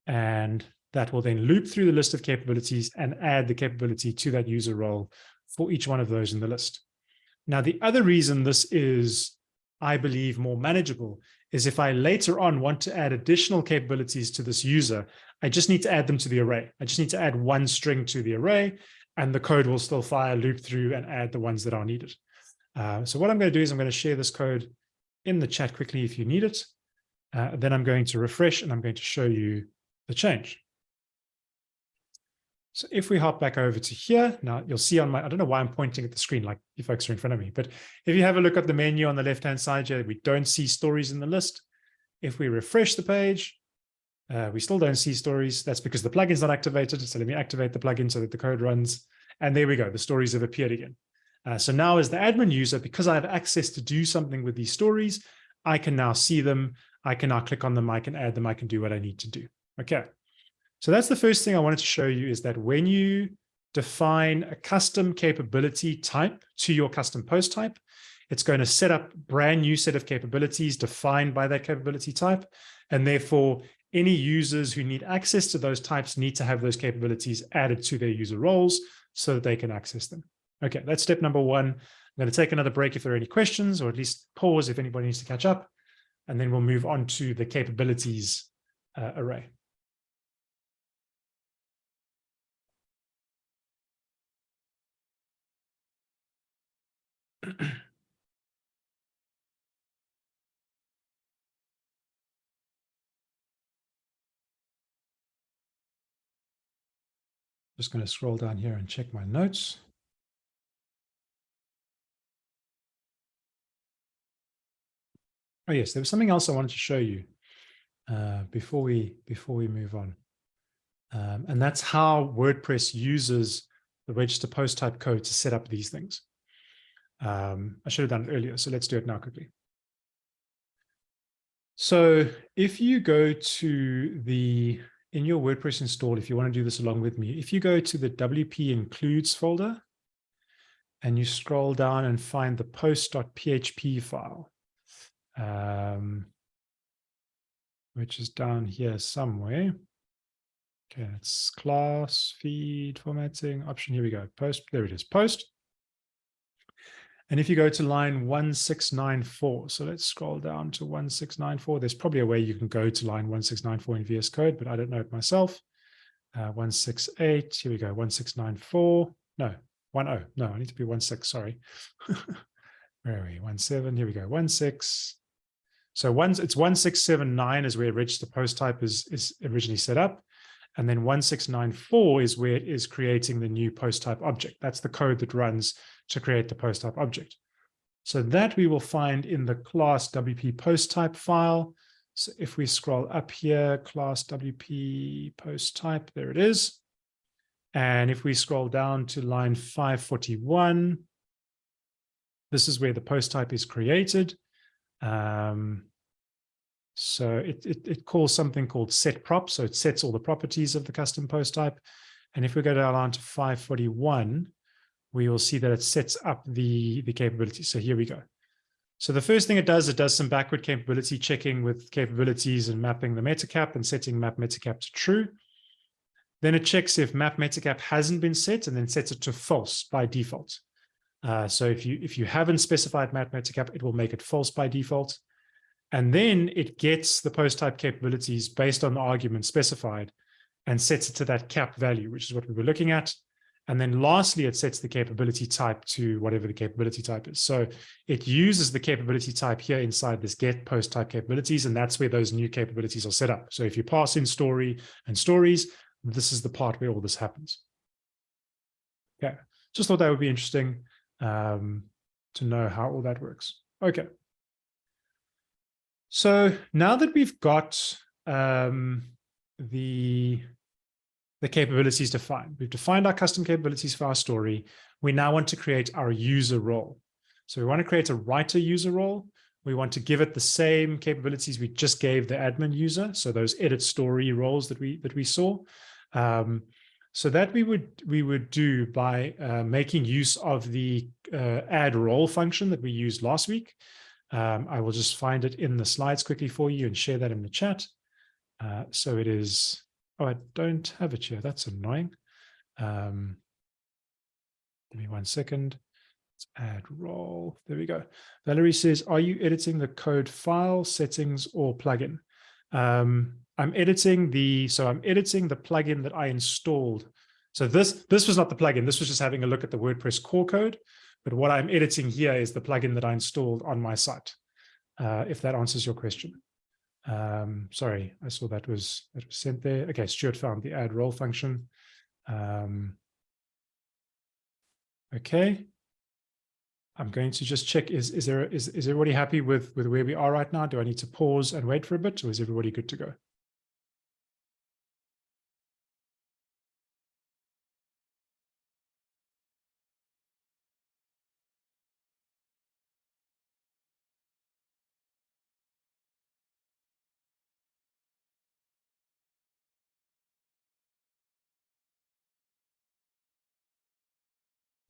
and that will then loop through the list of capabilities and add the capability to that user role for each one of those in the list. Now, the other reason this is, I believe, more manageable is if I later on want to add additional capabilities to this user, I just need to add them to the array. I just need to add one string to the array and the code will still fire loop through and add the ones that are needed. Uh, so what I'm going to do is I'm going to share this code in the chat quickly if you need it. Uh, then I'm going to refresh and I'm going to show you the change. So if we hop back over to here, now you'll see on my, I don't know why I'm pointing at the screen like you folks are in front of me, but if you have a look at the menu on the left-hand side here, we don't see stories in the list. If we refresh the page, uh, we still don't see stories. That's because the plugin's not activated. So let me activate the plugin so that the code runs. And there we go. The stories have appeared again. Uh, so now as the admin user, because I have access to do something with these stories, I can now see them. I can now click on them. I can add them. I can do what I need to do. Okay. So that's the first thing I wanted to show you is that when you define a custom capability type to your custom post type, it's going to set up brand new set of capabilities defined by that capability type. And therefore, any users who need access to those types need to have those capabilities added to their user roles so that they can access them. Okay, that's step number one. I'm going to take another break if there are any questions, or at least pause if anybody needs to catch up, and then we'll move on to the capabilities uh, array. Just going to scroll down here and check my notes. Oh yes, there was something else I wanted to show you uh, before we before we move on, um, and that's how WordPress uses the register post type code to set up these things. Um, I should have done it earlier, so let's do it now quickly. So if you go to the in your WordPress install, if you want to do this along with me, if you go to the WP includes folder and you scroll down and find the post.php file, um, which is down here somewhere. Okay, it's class, feed, formatting, option. Here we go. Post, there it is, post. And if you go to line 1694, so let's scroll down to 1694. There's probably a way you can go to line 1694 in VS Code, but I don't know it myself. Uh, 168, here we go, 1694. No, 10. No, I need to be 16, sorry. Where are we? 17, here we go, 16. So once it's 1679 is where register post type is, is originally set up. And then 1694 is where it is creating the new post type object. That's the code that runs to create the post type object. So that we will find in the class WP post type file. So if we scroll up here, class WP post type, there it is. And if we scroll down to line 541, this is where the post type is created. Um, so it, it, it, calls something called set prop. So it sets all the properties of the custom post type. And if we go down to 541, we will see that it sets up the, the capability. So here we go. So the first thing it does, it does some backward capability checking with capabilities and mapping the metacap and setting map metacap to true. Then it checks if map metacap hasn't been set and then sets it to false by default. Uh, so if you if you haven't specified map metacap, it will make it false by default. And then it gets the post type capabilities based on the argument specified and sets it to that cap value, which is what we were looking at. And then lastly, it sets the capability type to whatever the capability type is. So it uses the capability type here inside this get post type capabilities, and that's where those new capabilities are set up. So if you pass in story and stories, this is the part where all this happens. Okay, just thought that would be interesting um, to know how all that works. Okay. So now that we've got um, the, the capabilities defined, we've defined our custom capabilities for our story. We now want to create our user role. So we want to create a writer user role. We want to give it the same capabilities we just gave the admin user. So those edit story roles that we that we saw. Um, so that we would we would do by uh, making use of the uh, add role function that we used last week. Um, I will just find it in the slides quickly for you and share that in the chat. Uh, so it is, oh, I don't have it here. That's annoying. Um, give me one second. Let's add role. There we go. Valerie says, are you editing the code file settings or plugin? Um, I'm editing the, so I'm editing the plugin that I installed. So this, this was not the plugin. This was just having a look at the WordPress core code. But what I'm editing here is the plugin that I installed on my site, uh, if that answers your question. Um, sorry, I saw that was, that was sent there. Okay, Stuart found the add role function. Um, okay. I'm going to just check, is, is, there, is, is everybody happy with, with where we are right now? Do I need to pause and wait for a bit or is everybody good to go?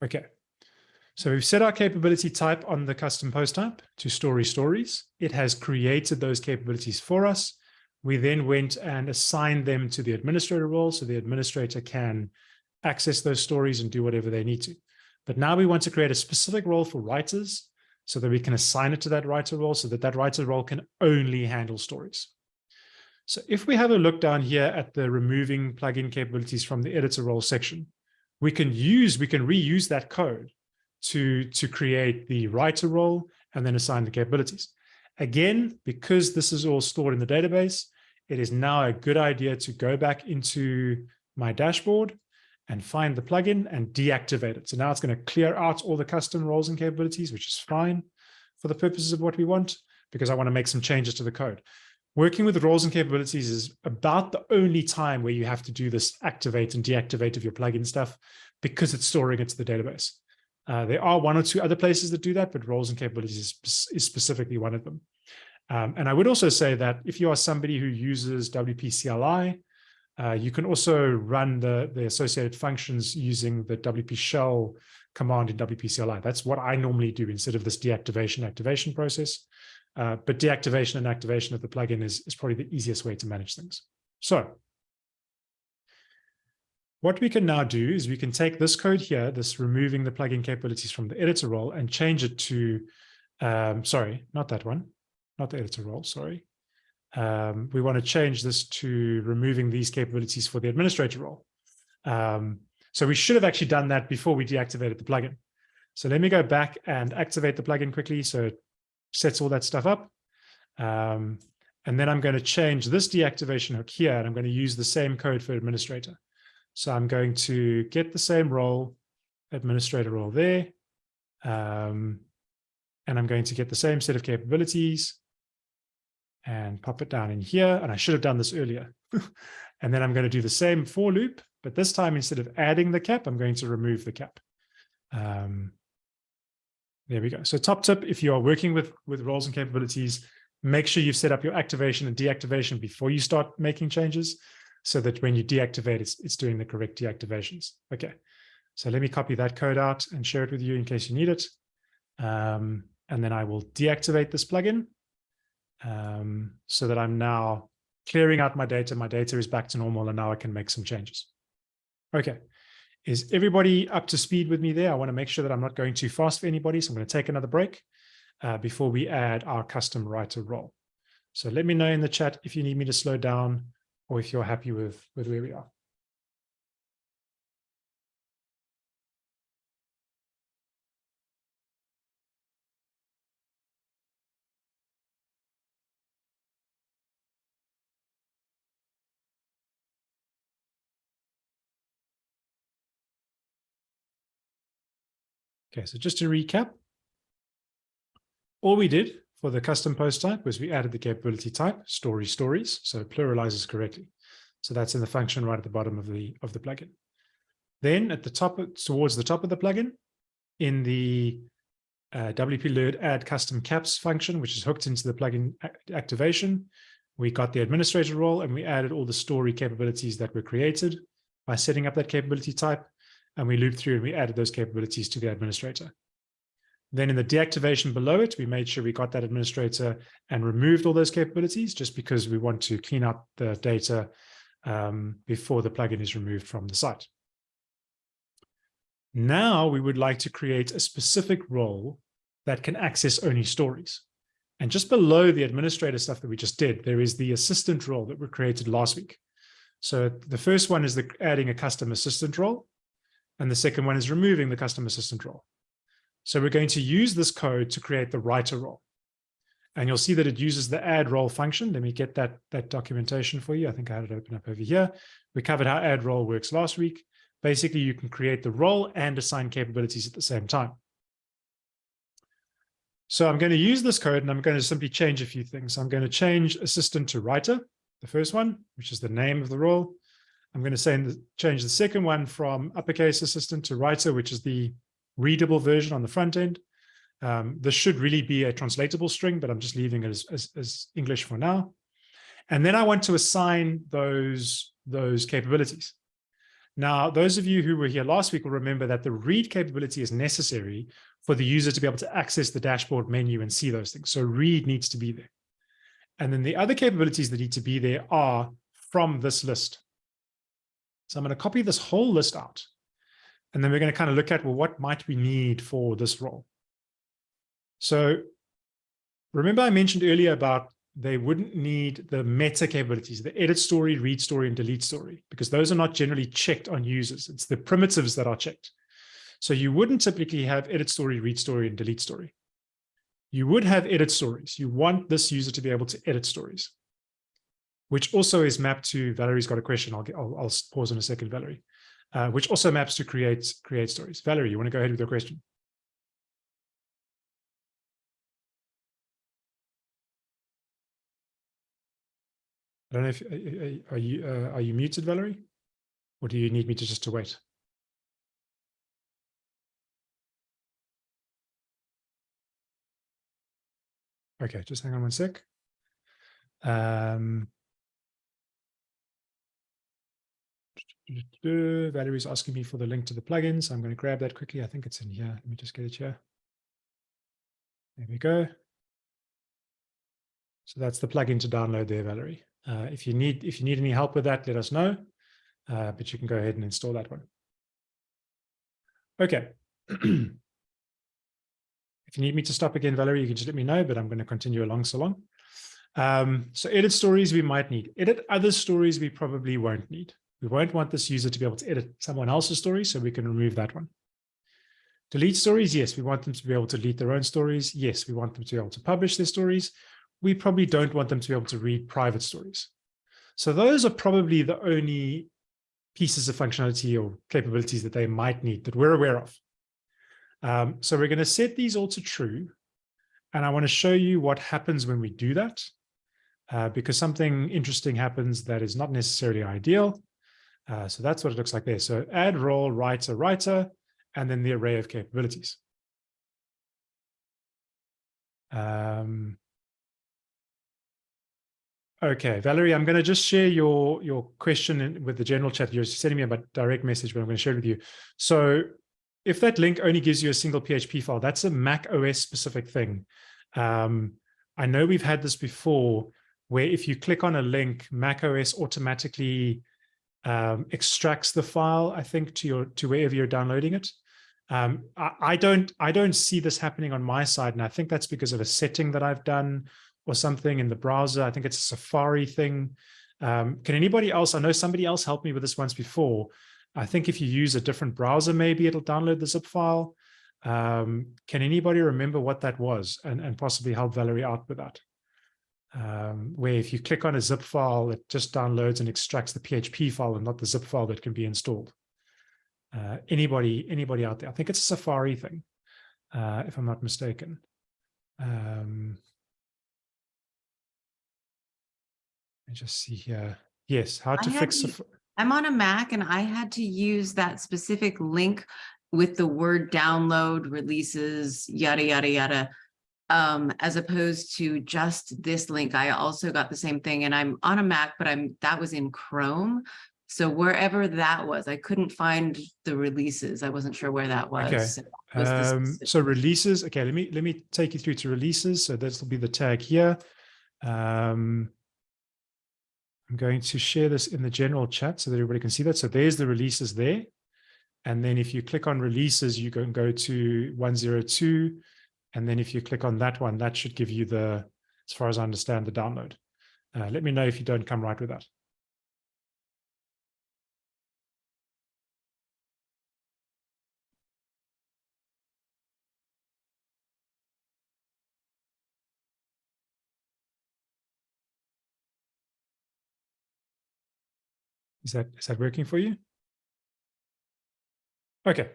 Okay, so we've set our capability type on the custom post type to story stories. It has created those capabilities for us. We then went and assigned them to the administrator role so the administrator can access those stories and do whatever they need to. But now we want to create a specific role for writers so that we can assign it to that writer role so that that writer role can only handle stories. So if we have a look down here at the removing plugin capabilities from the editor role section, we can use, we can reuse that code to, to create the writer role and then assign the capabilities. Again, because this is all stored in the database, it is now a good idea to go back into my dashboard and find the plugin and deactivate it. So now it's going to clear out all the custom roles and capabilities, which is fine for the purposes of what we want, because I want to make some changes to the code. Working with roles and capabilities is about the only time where you have to do this activate and deactivate of your plugin stuff because it's storing it to the database. Uh, there are one or two other places that do that, but roles and capabilities is, is specifically one of them. Um, and I would also say that if you are somebody who uses WP CLI, uh, you can also run the, the associated functions using the WP shell command in WP CLI. That's what I normally do instead of this deactivation activation process. Uh, but deactivation and activation of the plugin is, is probably the easiest way to manage things. So what we can now do is we can take this code here, this removing the plugin capabilities from the editor role and change it to, um, sorry, not that one, not the editor role, sorry. Um, we want to change this to removing these capabilities for the administrator role. Um, so we should have actually done that before we deactivated the plugin. So let me go back and activate the plugin quickly. So it sets all that stuff up. Um, and then I'm going to change this deactivation hook here, and I'm going to use the same code for administrator. So I'm going to get the same role, administrator role there. Um, and I'm going to get the same set of capabilities and pop it down in here. And I should have done this earlier. and then I'm going to do the same for loop, but this time instead of adding the cap, I'm going to remove the cap. Um, there we go. So top tip, if you are working with, with roles and capabilities, make sure you've set up your activation and deactivation before you start making changes so that when you deactivate, it's, it's doing the correct deactivations. Okay, so let me copy that code out and share it with you in case you need it. Um, and then I will deactivate this plugin um, so that I'm now clearing out my data. My data is back to normal and now I can make some changes. Okay, is everybody up to speed with me there? I want to make sure that I'm not going too fast for anybody. So I'm going to take another break uh, before we add our custom writer role. So let me know in the chat if you need me to slow down or if you're happy with, with where we are. Okay, so just to recap, all we did for the custom post type was we added the capability type, story stories, so pluralizes correctly. So that's in the function right at the bottom of the, of the plugin. Then at the top, towards the top of the plugin, in the uh, WP Learn add custom caps function, which is hooked into the plugin activation, we got the administrator role and we added all the story capabilities that were created by setting up that capability type and we looped through and we added those capabilities to the administrator. Then in the deactivation below it, we made sure we got that administrator and removed all those capabilities just because we want to clean up the data um, before the plugin is removed from the site. Now we would like to create a specific role that can access only stories. And just below the administrator stuff that we just did, there is the assistant role that we created last week. So the first one is the adding a custom assistant role. And the second one is removing the custom assistant role. So we're going to use this code to create the writer role. And you'll see that it uses the add role function. Let me get that, that documentation for you. I think I had it open up over here. We covered how add role works last week. Basically, you can create the role and assign capabilities at the same time. So I'm going to use this code and I'm going to simply change a few things. I'm going to change assistant to writer, the first one, which is the name of the role. I'm going to say the, change the second one from uppercase assistant to writer, which is the readable version on the front end. Um, this should really be a translatable string, but I'm just leaving it as, as, as, English for now. And then I want to assign those, those capabilities. Now, those of you who were here last week will remember that the read capability is necessary for the user to be able to access the dashboard menu and see those things. So read needs to be there. And then the other capabilities that need to be there are from this list. So I'm going to copy this whole list out. And then we're going to kind of look at, well, what might we need for this role? So remember I mentioned earlier about they wouldn't need the meta capabilities, the edit story, read story, and delete story, because those are not generally checked on users. It's the primitives that are checked. So you wouldn't typically have edit story, read story, and delete story. You would have edit stories. You want this user to be able to edit stories which also is mapped to, Valerie's got a question. I'll, get, I'll, I'll pause in a second, Valerie, uh, which also maps to create, create stories. Valerie, you want to go ahead with your question? I don't know if, uh, uh, are you, uh, are you muted, Valerie? Or do you need me to just to wait? Okay, just hang on one sec. Um, Valerie's asking me for the link to the plugin, so I'm going to grab that quickly. I think it's in here. Let me just get it here. There we go. So that's the plugin to download there, Valerie. Uh, if you need if you need any help with that, let us know. Uh, but you can go ahead and install that one. Okay. if you need me to stop again, Valerie, you can just let me know, but I'm going to continue along so long. Um, so edit stories we might need. Edit other stories we probably won't need. We won't want this user to be able to edit someone else's story, so we can remove that one. Delete stories, yes, we want them to be able to delete their own stories. Yes, we want them to be able to publish their stories. We probably don't want them to be able to read private stories. So those are probably the only pieces of functionality or capabilities that they might need that we're aware of. Um, so we're going to set these all to true. And I want to show you what happens when we do that, uh, because something interesting happens that is not necessarily ideal. Uh, so that's what it looks like there. So add role, writer, writer, and then the array of capabilities. Um, okay, Valerie, I'm going to just share your, your question in, with the general chat. You're sending me a direct message, but I'm going to share it with you. So if that link only gives you a single PHP file, that's a Mac OS specific thing. Um, I know we've had this before where if you click on a link, Mac OS automatically um, extracts the file, I think, to your to wherever you're downloading it. Um, I, I, don't I don't see this happening on my side, and I think that's because of a setting that I've done, or something in the browser. I think it's a Safari thing. Um, can anybody else, I know somebody else helped me with this once before. I think if you use a different browser, maybe it'll download the zip file. Um, can anybody remember what that was and, and possibly help Valerie out with that? Um, where if you click on a zip file, it just downloads and extracts the PHP file and not the zip file that can be installed. Uh, anybody, anybody out there? I think it's a Safari thing, uh, if I'm not mistaken. Um, let me just see here. Yes, how to fix. To, I'm on a Mac and I had to use that specific link with the word download releases, yada, yada, yada, um, as opposed to just this link. I also got the same thing and I'm on a Mac, but I'm that was in Chrome. So wherever that was, I couldn't find the releases. I wasn't sure where that was. Okay. So, was um, so releases. Okay, let me let me take you through to releases. So this will be the tag here. Um, I'm going to share this in the general chat so that everybody can see that. So there's the releases there. And then if you click on releases, you can go to 102. And then if you click on that one, that should give you the, as far as I understand, the download. Uh, let me know if you don't come right with that. Is that is that working for you? Okay.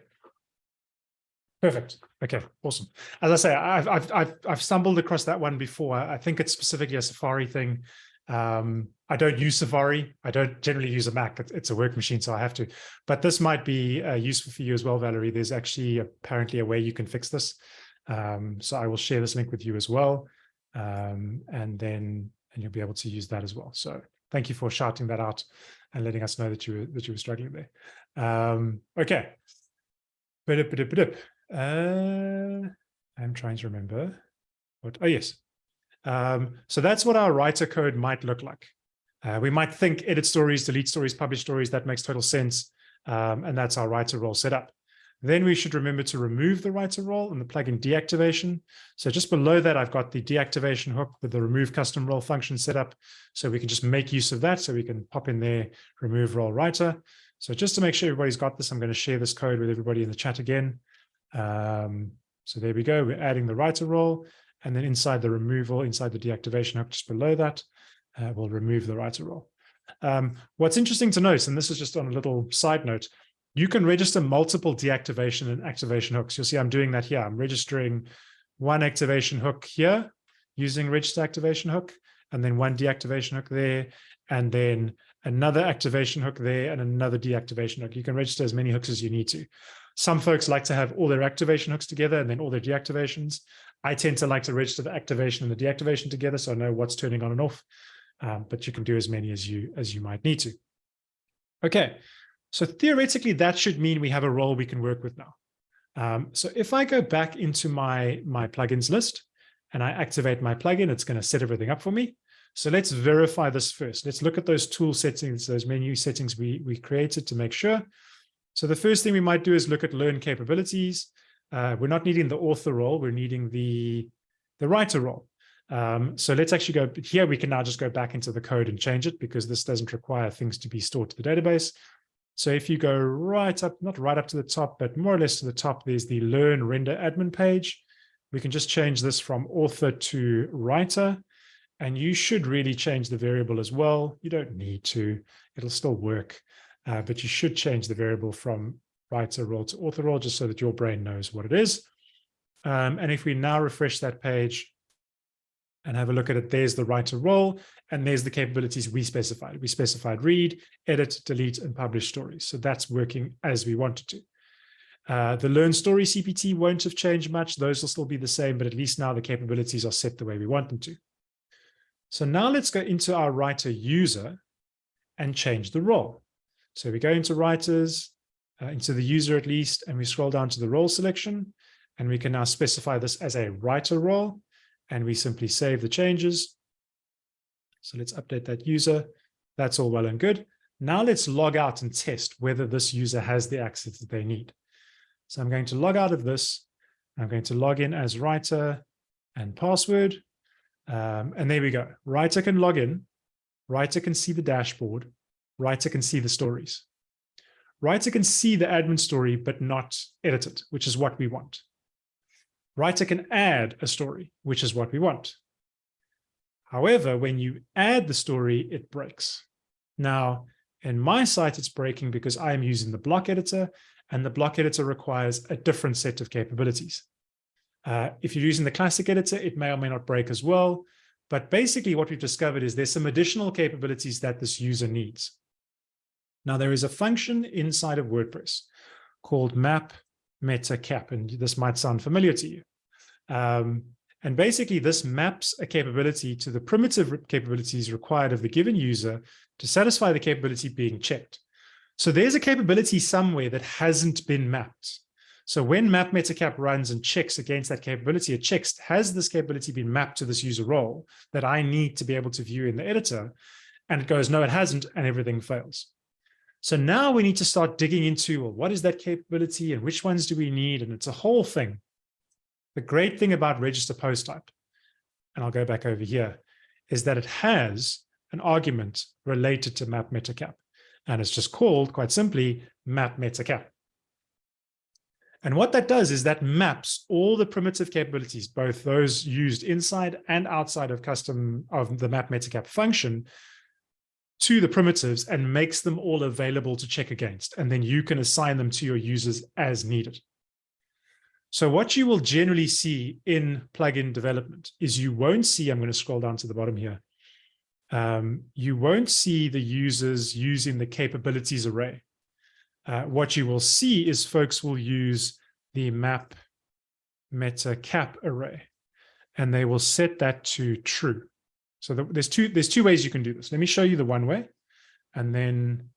Perfect. Okay, awesome. As I say, I've I've I've I've stumbled across that one before. I think it's specifically a Safari thing. Um, I don't use Safari. I don't generally use a Mac. It's a work machine, so I have to. But this might be uh, useful for you as well, Valerie. There's actually apparently a way you can fix this. Um, so I will share this link with you as well, um, and then and you'll be able to use that as well. So thank you for shouting that out and letting us know that you were that you were struggling there. Um, okay. Uh, I'm trying to remember what. Oh yes. Um, so that's what our writer code might look like. Uh, we might think edit stories, delete stories, publish stories. That makes total sense. Um, and that's our writer role set up. Then we should remember to remove the writer role and the plugin deactivation. So just below that, I've got the deactivation hook with the remove custom role function set up. So we can just make use of that. So we can pop in there, remove role writer. So just to make sure everybody's got this, I'm going to share this code with everybody in the chat again. Um, so there we go. We're adding the writer role. And then inside the removal, inside the deactivation hook, just below that, uh, we'll remove the writer role. Um, what's interesting to note, and this is just on a little side note, you can register multiple deactivation and activation hooks. You'll see I'm doing that here. I'm registering one activation hook here using register activation hook, and then one deactivation hook there, and then another activation hook there, and another deactivation hook. You can register as many hooks as you need to. Some folks like to have all their activation hooks together and then all their deactivations. I tend to like to register the activation and the deactivation together so I know what's turning on and off, um, but you can do as many as you as you might need to. Okay, so theoretically, that should mean we have a role we can work with now. Um, so if I go back into my, my plugins list and I activate my plugin, it's going to set everything up for me. So let's verify this first. Let's look at those tool settings, those menu settings we, we created to make sure. So the first thing we might do is look at learn capabilities. Uh, we're not needing the author role, we're needing the, the writer role. Um, so let's actually go here. We can now just go back into the code and change it because this doesn't require things to be stored to the database. So if you go right up, not right up to the top, but more or less to the top, there's the learn render admin page. We can just change this from author to writer. And you should really change the variable as well. You don't need to, it'll still work, uh, but you should change the variable from writer role to author role just so that your brain knows what it is. Um, and if we now refresh that page, and have a look at it. There's the writer role, and there's the capabilities we specified. We specified read, edit, delete, and publish stories. So that's working as we wanted to. Uh, the learn story CPT won't have changed much. Those will still be the same, but at least now the capabilities are set the way we want them to. So now let's go into our writer user and change the role. So we go into writers, uh, into the user at least, and we scroll down to the role selection, and we can now specify this as a writer role and we simply save the changes. So let's update that user. That's all well and good. Now let's log out and test whether this user has the access that they need. So I'm going to log out of this. I'm going to log in as writer and password. Um, and there we go. Writer can log in. Writer can see the dashboard. Writer can see the stories. Writer can see the admin story, but not edit it, which is what we want. Writer can add a story, which is what we want. However, when you add the story, it breaks. Now, in my site, it's breaking because I'm using the block editor and the block editor requires a different set of capabilities. Uh, if you're using the classic editor, it may or may not break as well. But basically what we've discovered is there's some additional capabilities that this user needs. Now there is a function inside of WordPress called map meta cap, and this might sound familiar to you. Um, and basically this maps a capability to the primitive capabilities required of the given user to satisfy the capability being checked. So there's a capability somewhere that hasn't been mapped. So when map metacap runs and checks against that capability, it checks, has this capability been mapped to this user role that I need to be able to view in the editor? And it goes, no, it hasn't, and everything fails. So now we need to start digging into, well, what is that capability and which ones do we need? And it's a whole thing. The great thing about register post type, and I'll go back over here, is that it has an argument related to map metacap. And it's just called, quite simply, map metacap. And what that does is that maps all the primitive capabilities, both those used inside and outside of custom of the map metacap function to the primitives and makes them all available to check against. And then you can assign them to your users as needed. So what you will generally see in plugin development is you won't see, I'm going to scroll down to the bottom here. Um, you won't see the users using the capabilities array. Uh, what you will see is folks will use the map meta cap array, and they will set that to true. So the, there's two there's two ways you can do this. Let me show you the one way, and then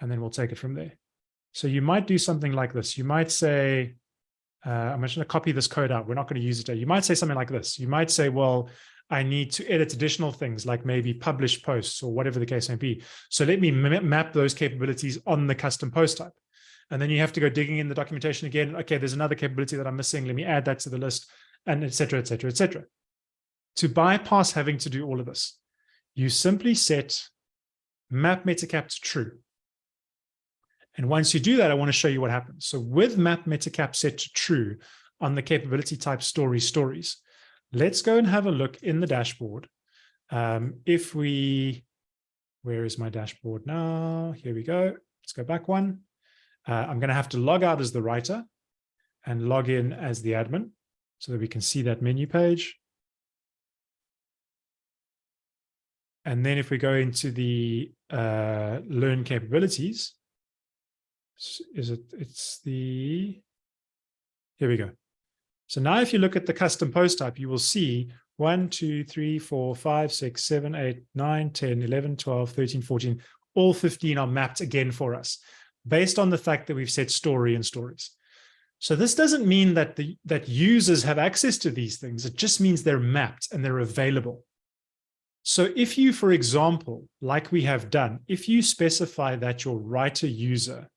and then we'll take it from there. So you might do something like this. You might say, uh, I'm just going to copy this code out. We're not going to use it. You might say something like this. You might say, well, I need to edit additional things like maybe publish posts or whatever the case may be. So let me map those capabilities on the custom post type. And then you have to go digging in the documentation again. Okay, there's another capability that I'm missing. Let me add that to the list and et cetera, et cetera, et cetera. To bypass having to do all of this, you simply set map metacap to true. And once you do that, I want to show you what happens. So with map metacap set to true on the capability type story stories, Let's go and have a look in the dashboard. Um, if we, where is my dashboard now? Here we go. Let's go back one. Uh, I'm going to have to log out as the writer and log in as the admin so that we can see that menu page. And then if we go into the uh, learn capabilities, is it, it's the, here we go. So now if you look at the custom post type, you will see 1, 2, 3, 4, 5, 6, 7, 8, 9, 10, 11, 12, 13, 14. All 15 are mapped again for us based on the fact that we've set story and stories. So this doesn't mean that the that users have access to these things. It just means they're mapped and they're available. So if you, for example, like we have done, if you specify that your writer user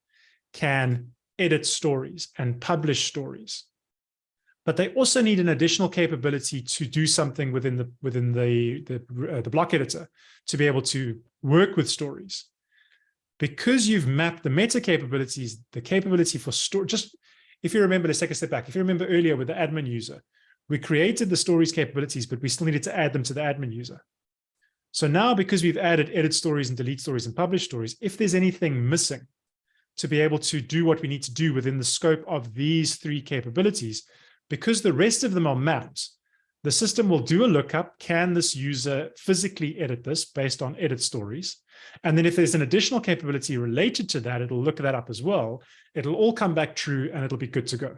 can edit stories and publish stories, but they also need an additional capability to do something within the within the the, uh, the block editor to be able to work with stories. Because you've mapped the meta capabilities, the capability for store, just if you remember, let's take a step back. If you remember earlier with the admin user, we created the stories capabilities, but we still needed to add them to the admin user. So now because we've added edit stories and delete stories and publish stories, if there's anything missing to be able to do what we need to do within the scope of these three capabilities, because the rest of them are mapped, the system will do a lookup. Can this user physically edit this based on edit stories? And then if there's an additional capability related to that, it'll look that up as well. It'll all come back true and it'll be good to go.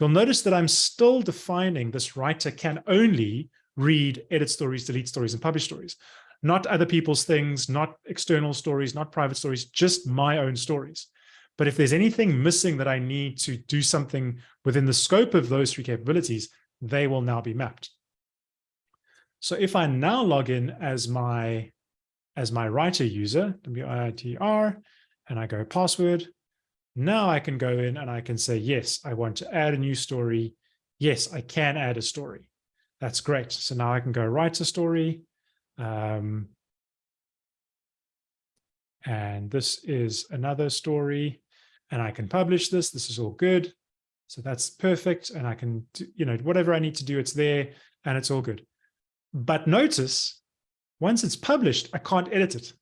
You'll notice that I'm still defining this writer can only read edit stories, delete stories, and publish stories, not other people's things, not external stories, not private stories, just my own stories. But if there's anything missing that I need to do something within the scope of those three capabilities, they will now be mapped. So if I now log in as my as my writer user, W-I-T-R, and I go password, now I can go in and I can say, yes, I want to add a new story. Yes, I can add a story. That's great. So now I can go write a story. Um, and this is another story and I can publish this. This is all good. So that's perfect. And I can, you know, whatever I need to do, it's there and it's all good. But notice once it's published, I can't edit it.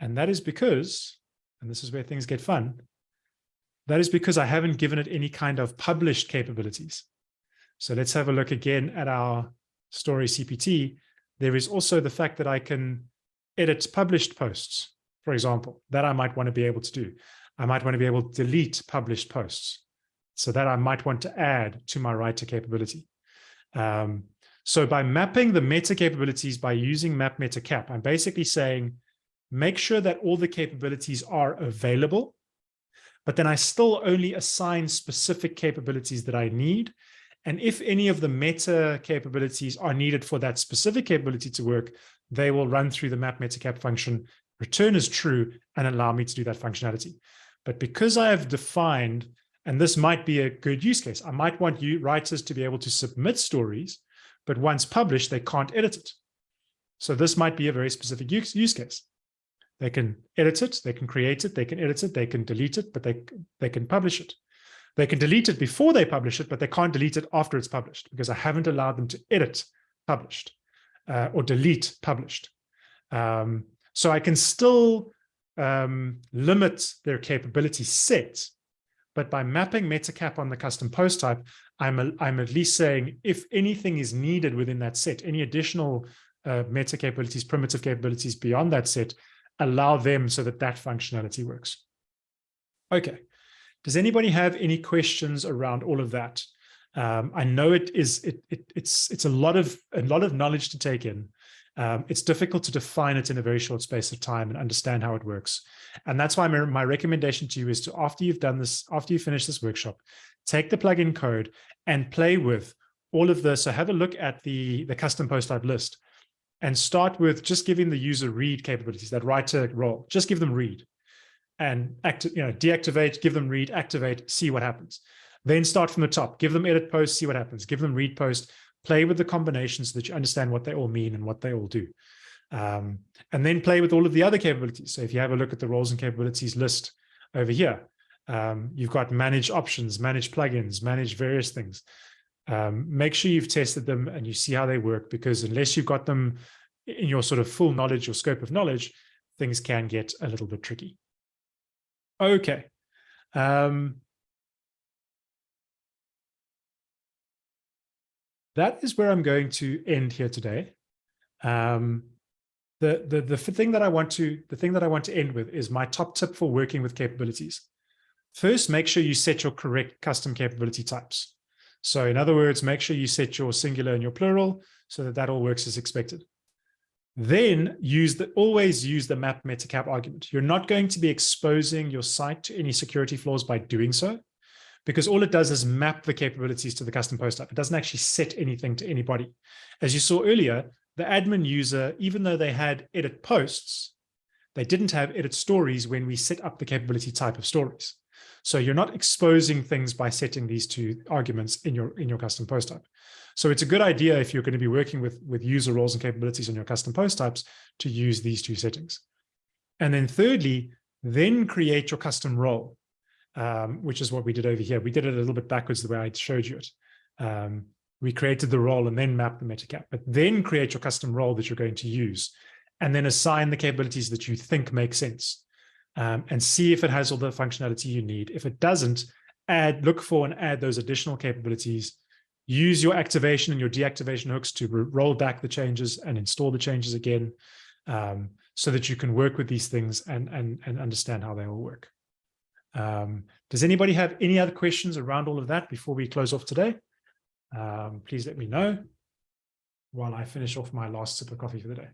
And that is because, and this is where things get fun, that is because I haven't given it any kind of published capabilities. So let's have a look again at our story CPT. There is also the fact that I can edit published posts, for example, that I might want to be able to do. I might want to be able to delete published posts. So that I might want to add to my writer capability. Um, so by mapping the meta capabilities by using map meta cap, I'm basically saying, make sure that all the capabilities are available, but then I still only assign specific capabilities that I need. And if any of the meta capabilities are needed for that specific capability to work, they will run through the map meta cap function, return as true, and allow me to do that functionality. But because I have defined, and this might be a good use case, I might want you writers to be able to submit stories but once published, they can't edit it. So this might be a very specific use, use case. They can edit it, they can create it, they can edit it, they can delete it, but they, they can publish it. They can delete it before they publish it, but they can't delete it after it's published because I haven't allowed them to edit published uh, or delete published. Um, so I can still um, limit their capability set, but by mapping metacap on the custom post type, I'm, a, I'm at least saying if anything is needed within that set, any additional uh, meta capabilities, primitive capabilities beyond that set, allow them so that that functionality works. Okay. Does anybody have any questions around all of that? Um, I know it is it, it it's it's a lot of a lot of knowledge to take in. Um, it's difficult to define it in a very short space of time and understand how it works. And that's why my, my recommendation to you is to after you've done this, after you finish this workshop, take the plugin code and play with all of this. So have a look at the, the custom post type list and start with just giving the user read capabilities, that writer role, just give them read and active, you know, deactivate, give them read, activate, see what happens. Then start from the top, give them edit post, see what happens, give them read post, play with the combinations so that you understand what they all mean and what they all do. Um, and then play with all of the other capabilities. So if you have a look at the roles and capabilities list over here, um, you've got manage options, manage plugins, manage various things. Um, make sure you've tested them and you see how they work because unless you've got them in your sort of full knowledge or scope of knowledge, things can get a little bit tricky. Okay. Um, that is where I'm going to end here today. Um, the, the, the thing that I want to, the thing that I want to end with is my top tip for working with capabilities. First, make sure you set your correct custom capability types. So in other words, make sure you set your singular and your plural so that that all works as expected. Then use the always use the map metacap argument. You're not going to be exposing your site to any security flaws by doing so, because all it does is map the capabilities to the custom post type. It doesn't actually set anything to anybody. As you saw earlier, the admin user, even though they had edit posts, they didn't have edit stories when we set up the capability type of stories. So you're not exposing things by setting these two arguments in your in your custom post type. So it's a good idea if you're going to be working with, with user roles and capabilities on your custom post types to use these two settings. And then thirdly, then create your custom role, um, which is what we did over here. We did it a little bit backwards the way I showed you it. Um, we created the role and then map the metacap, but then create your custom role that you're going to use and then assign the capabilities that you think make sense um, and see if it has all the functionality you need. If it doesn't, add, look for and add those additional capabilities. Use your activation and your deactivation hooks to roll back the changes and install the changes again um, so that you can work with these things and, and, and understand how they all work. Um, does anybody have any other questions around all of that before we close off today? Um, please let me know while I finish off my last sip of coffee for the day.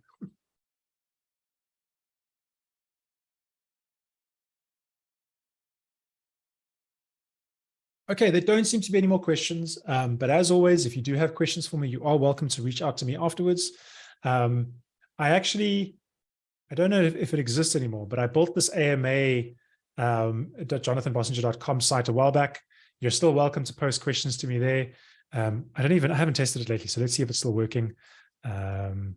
Okay, there don't seem to be any more questions, um, but as always, if you do have questions for me, you are welcome to reach out to me afterwards. Um, I actually, I don't know if, if, it exists anymore, but I built this AMA um, jonathanbossenger.com site a while back. You're still welcome to post questions to me there. Um, I don't even, I haven't tested it lately, so let's see if it's still working. Um,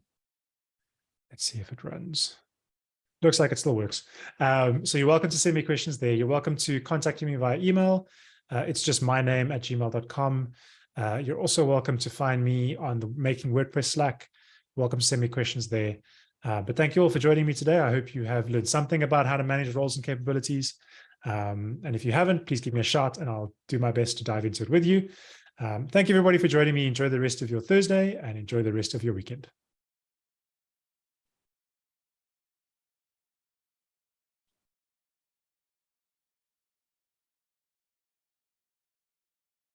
let's see if it runs. Looks like it still works. Um, so you're welcome to send me questions there. You're welcome to contact me via email. Uh, it's just my name at gmail.com. Uh, you're also welcome to find me on the Making WordPress Slack. Welcome to send me questions there. Uh, but thank you all for joining me today. I hope you have learned something about how to manage roles and capabilities. Um, and if you haven't, please give me a shot and I'll do my best to dive into it with you. Um, thank you everybody for joining me. Enjoy the rest of your Thursday and enjoy the rest of your weekend.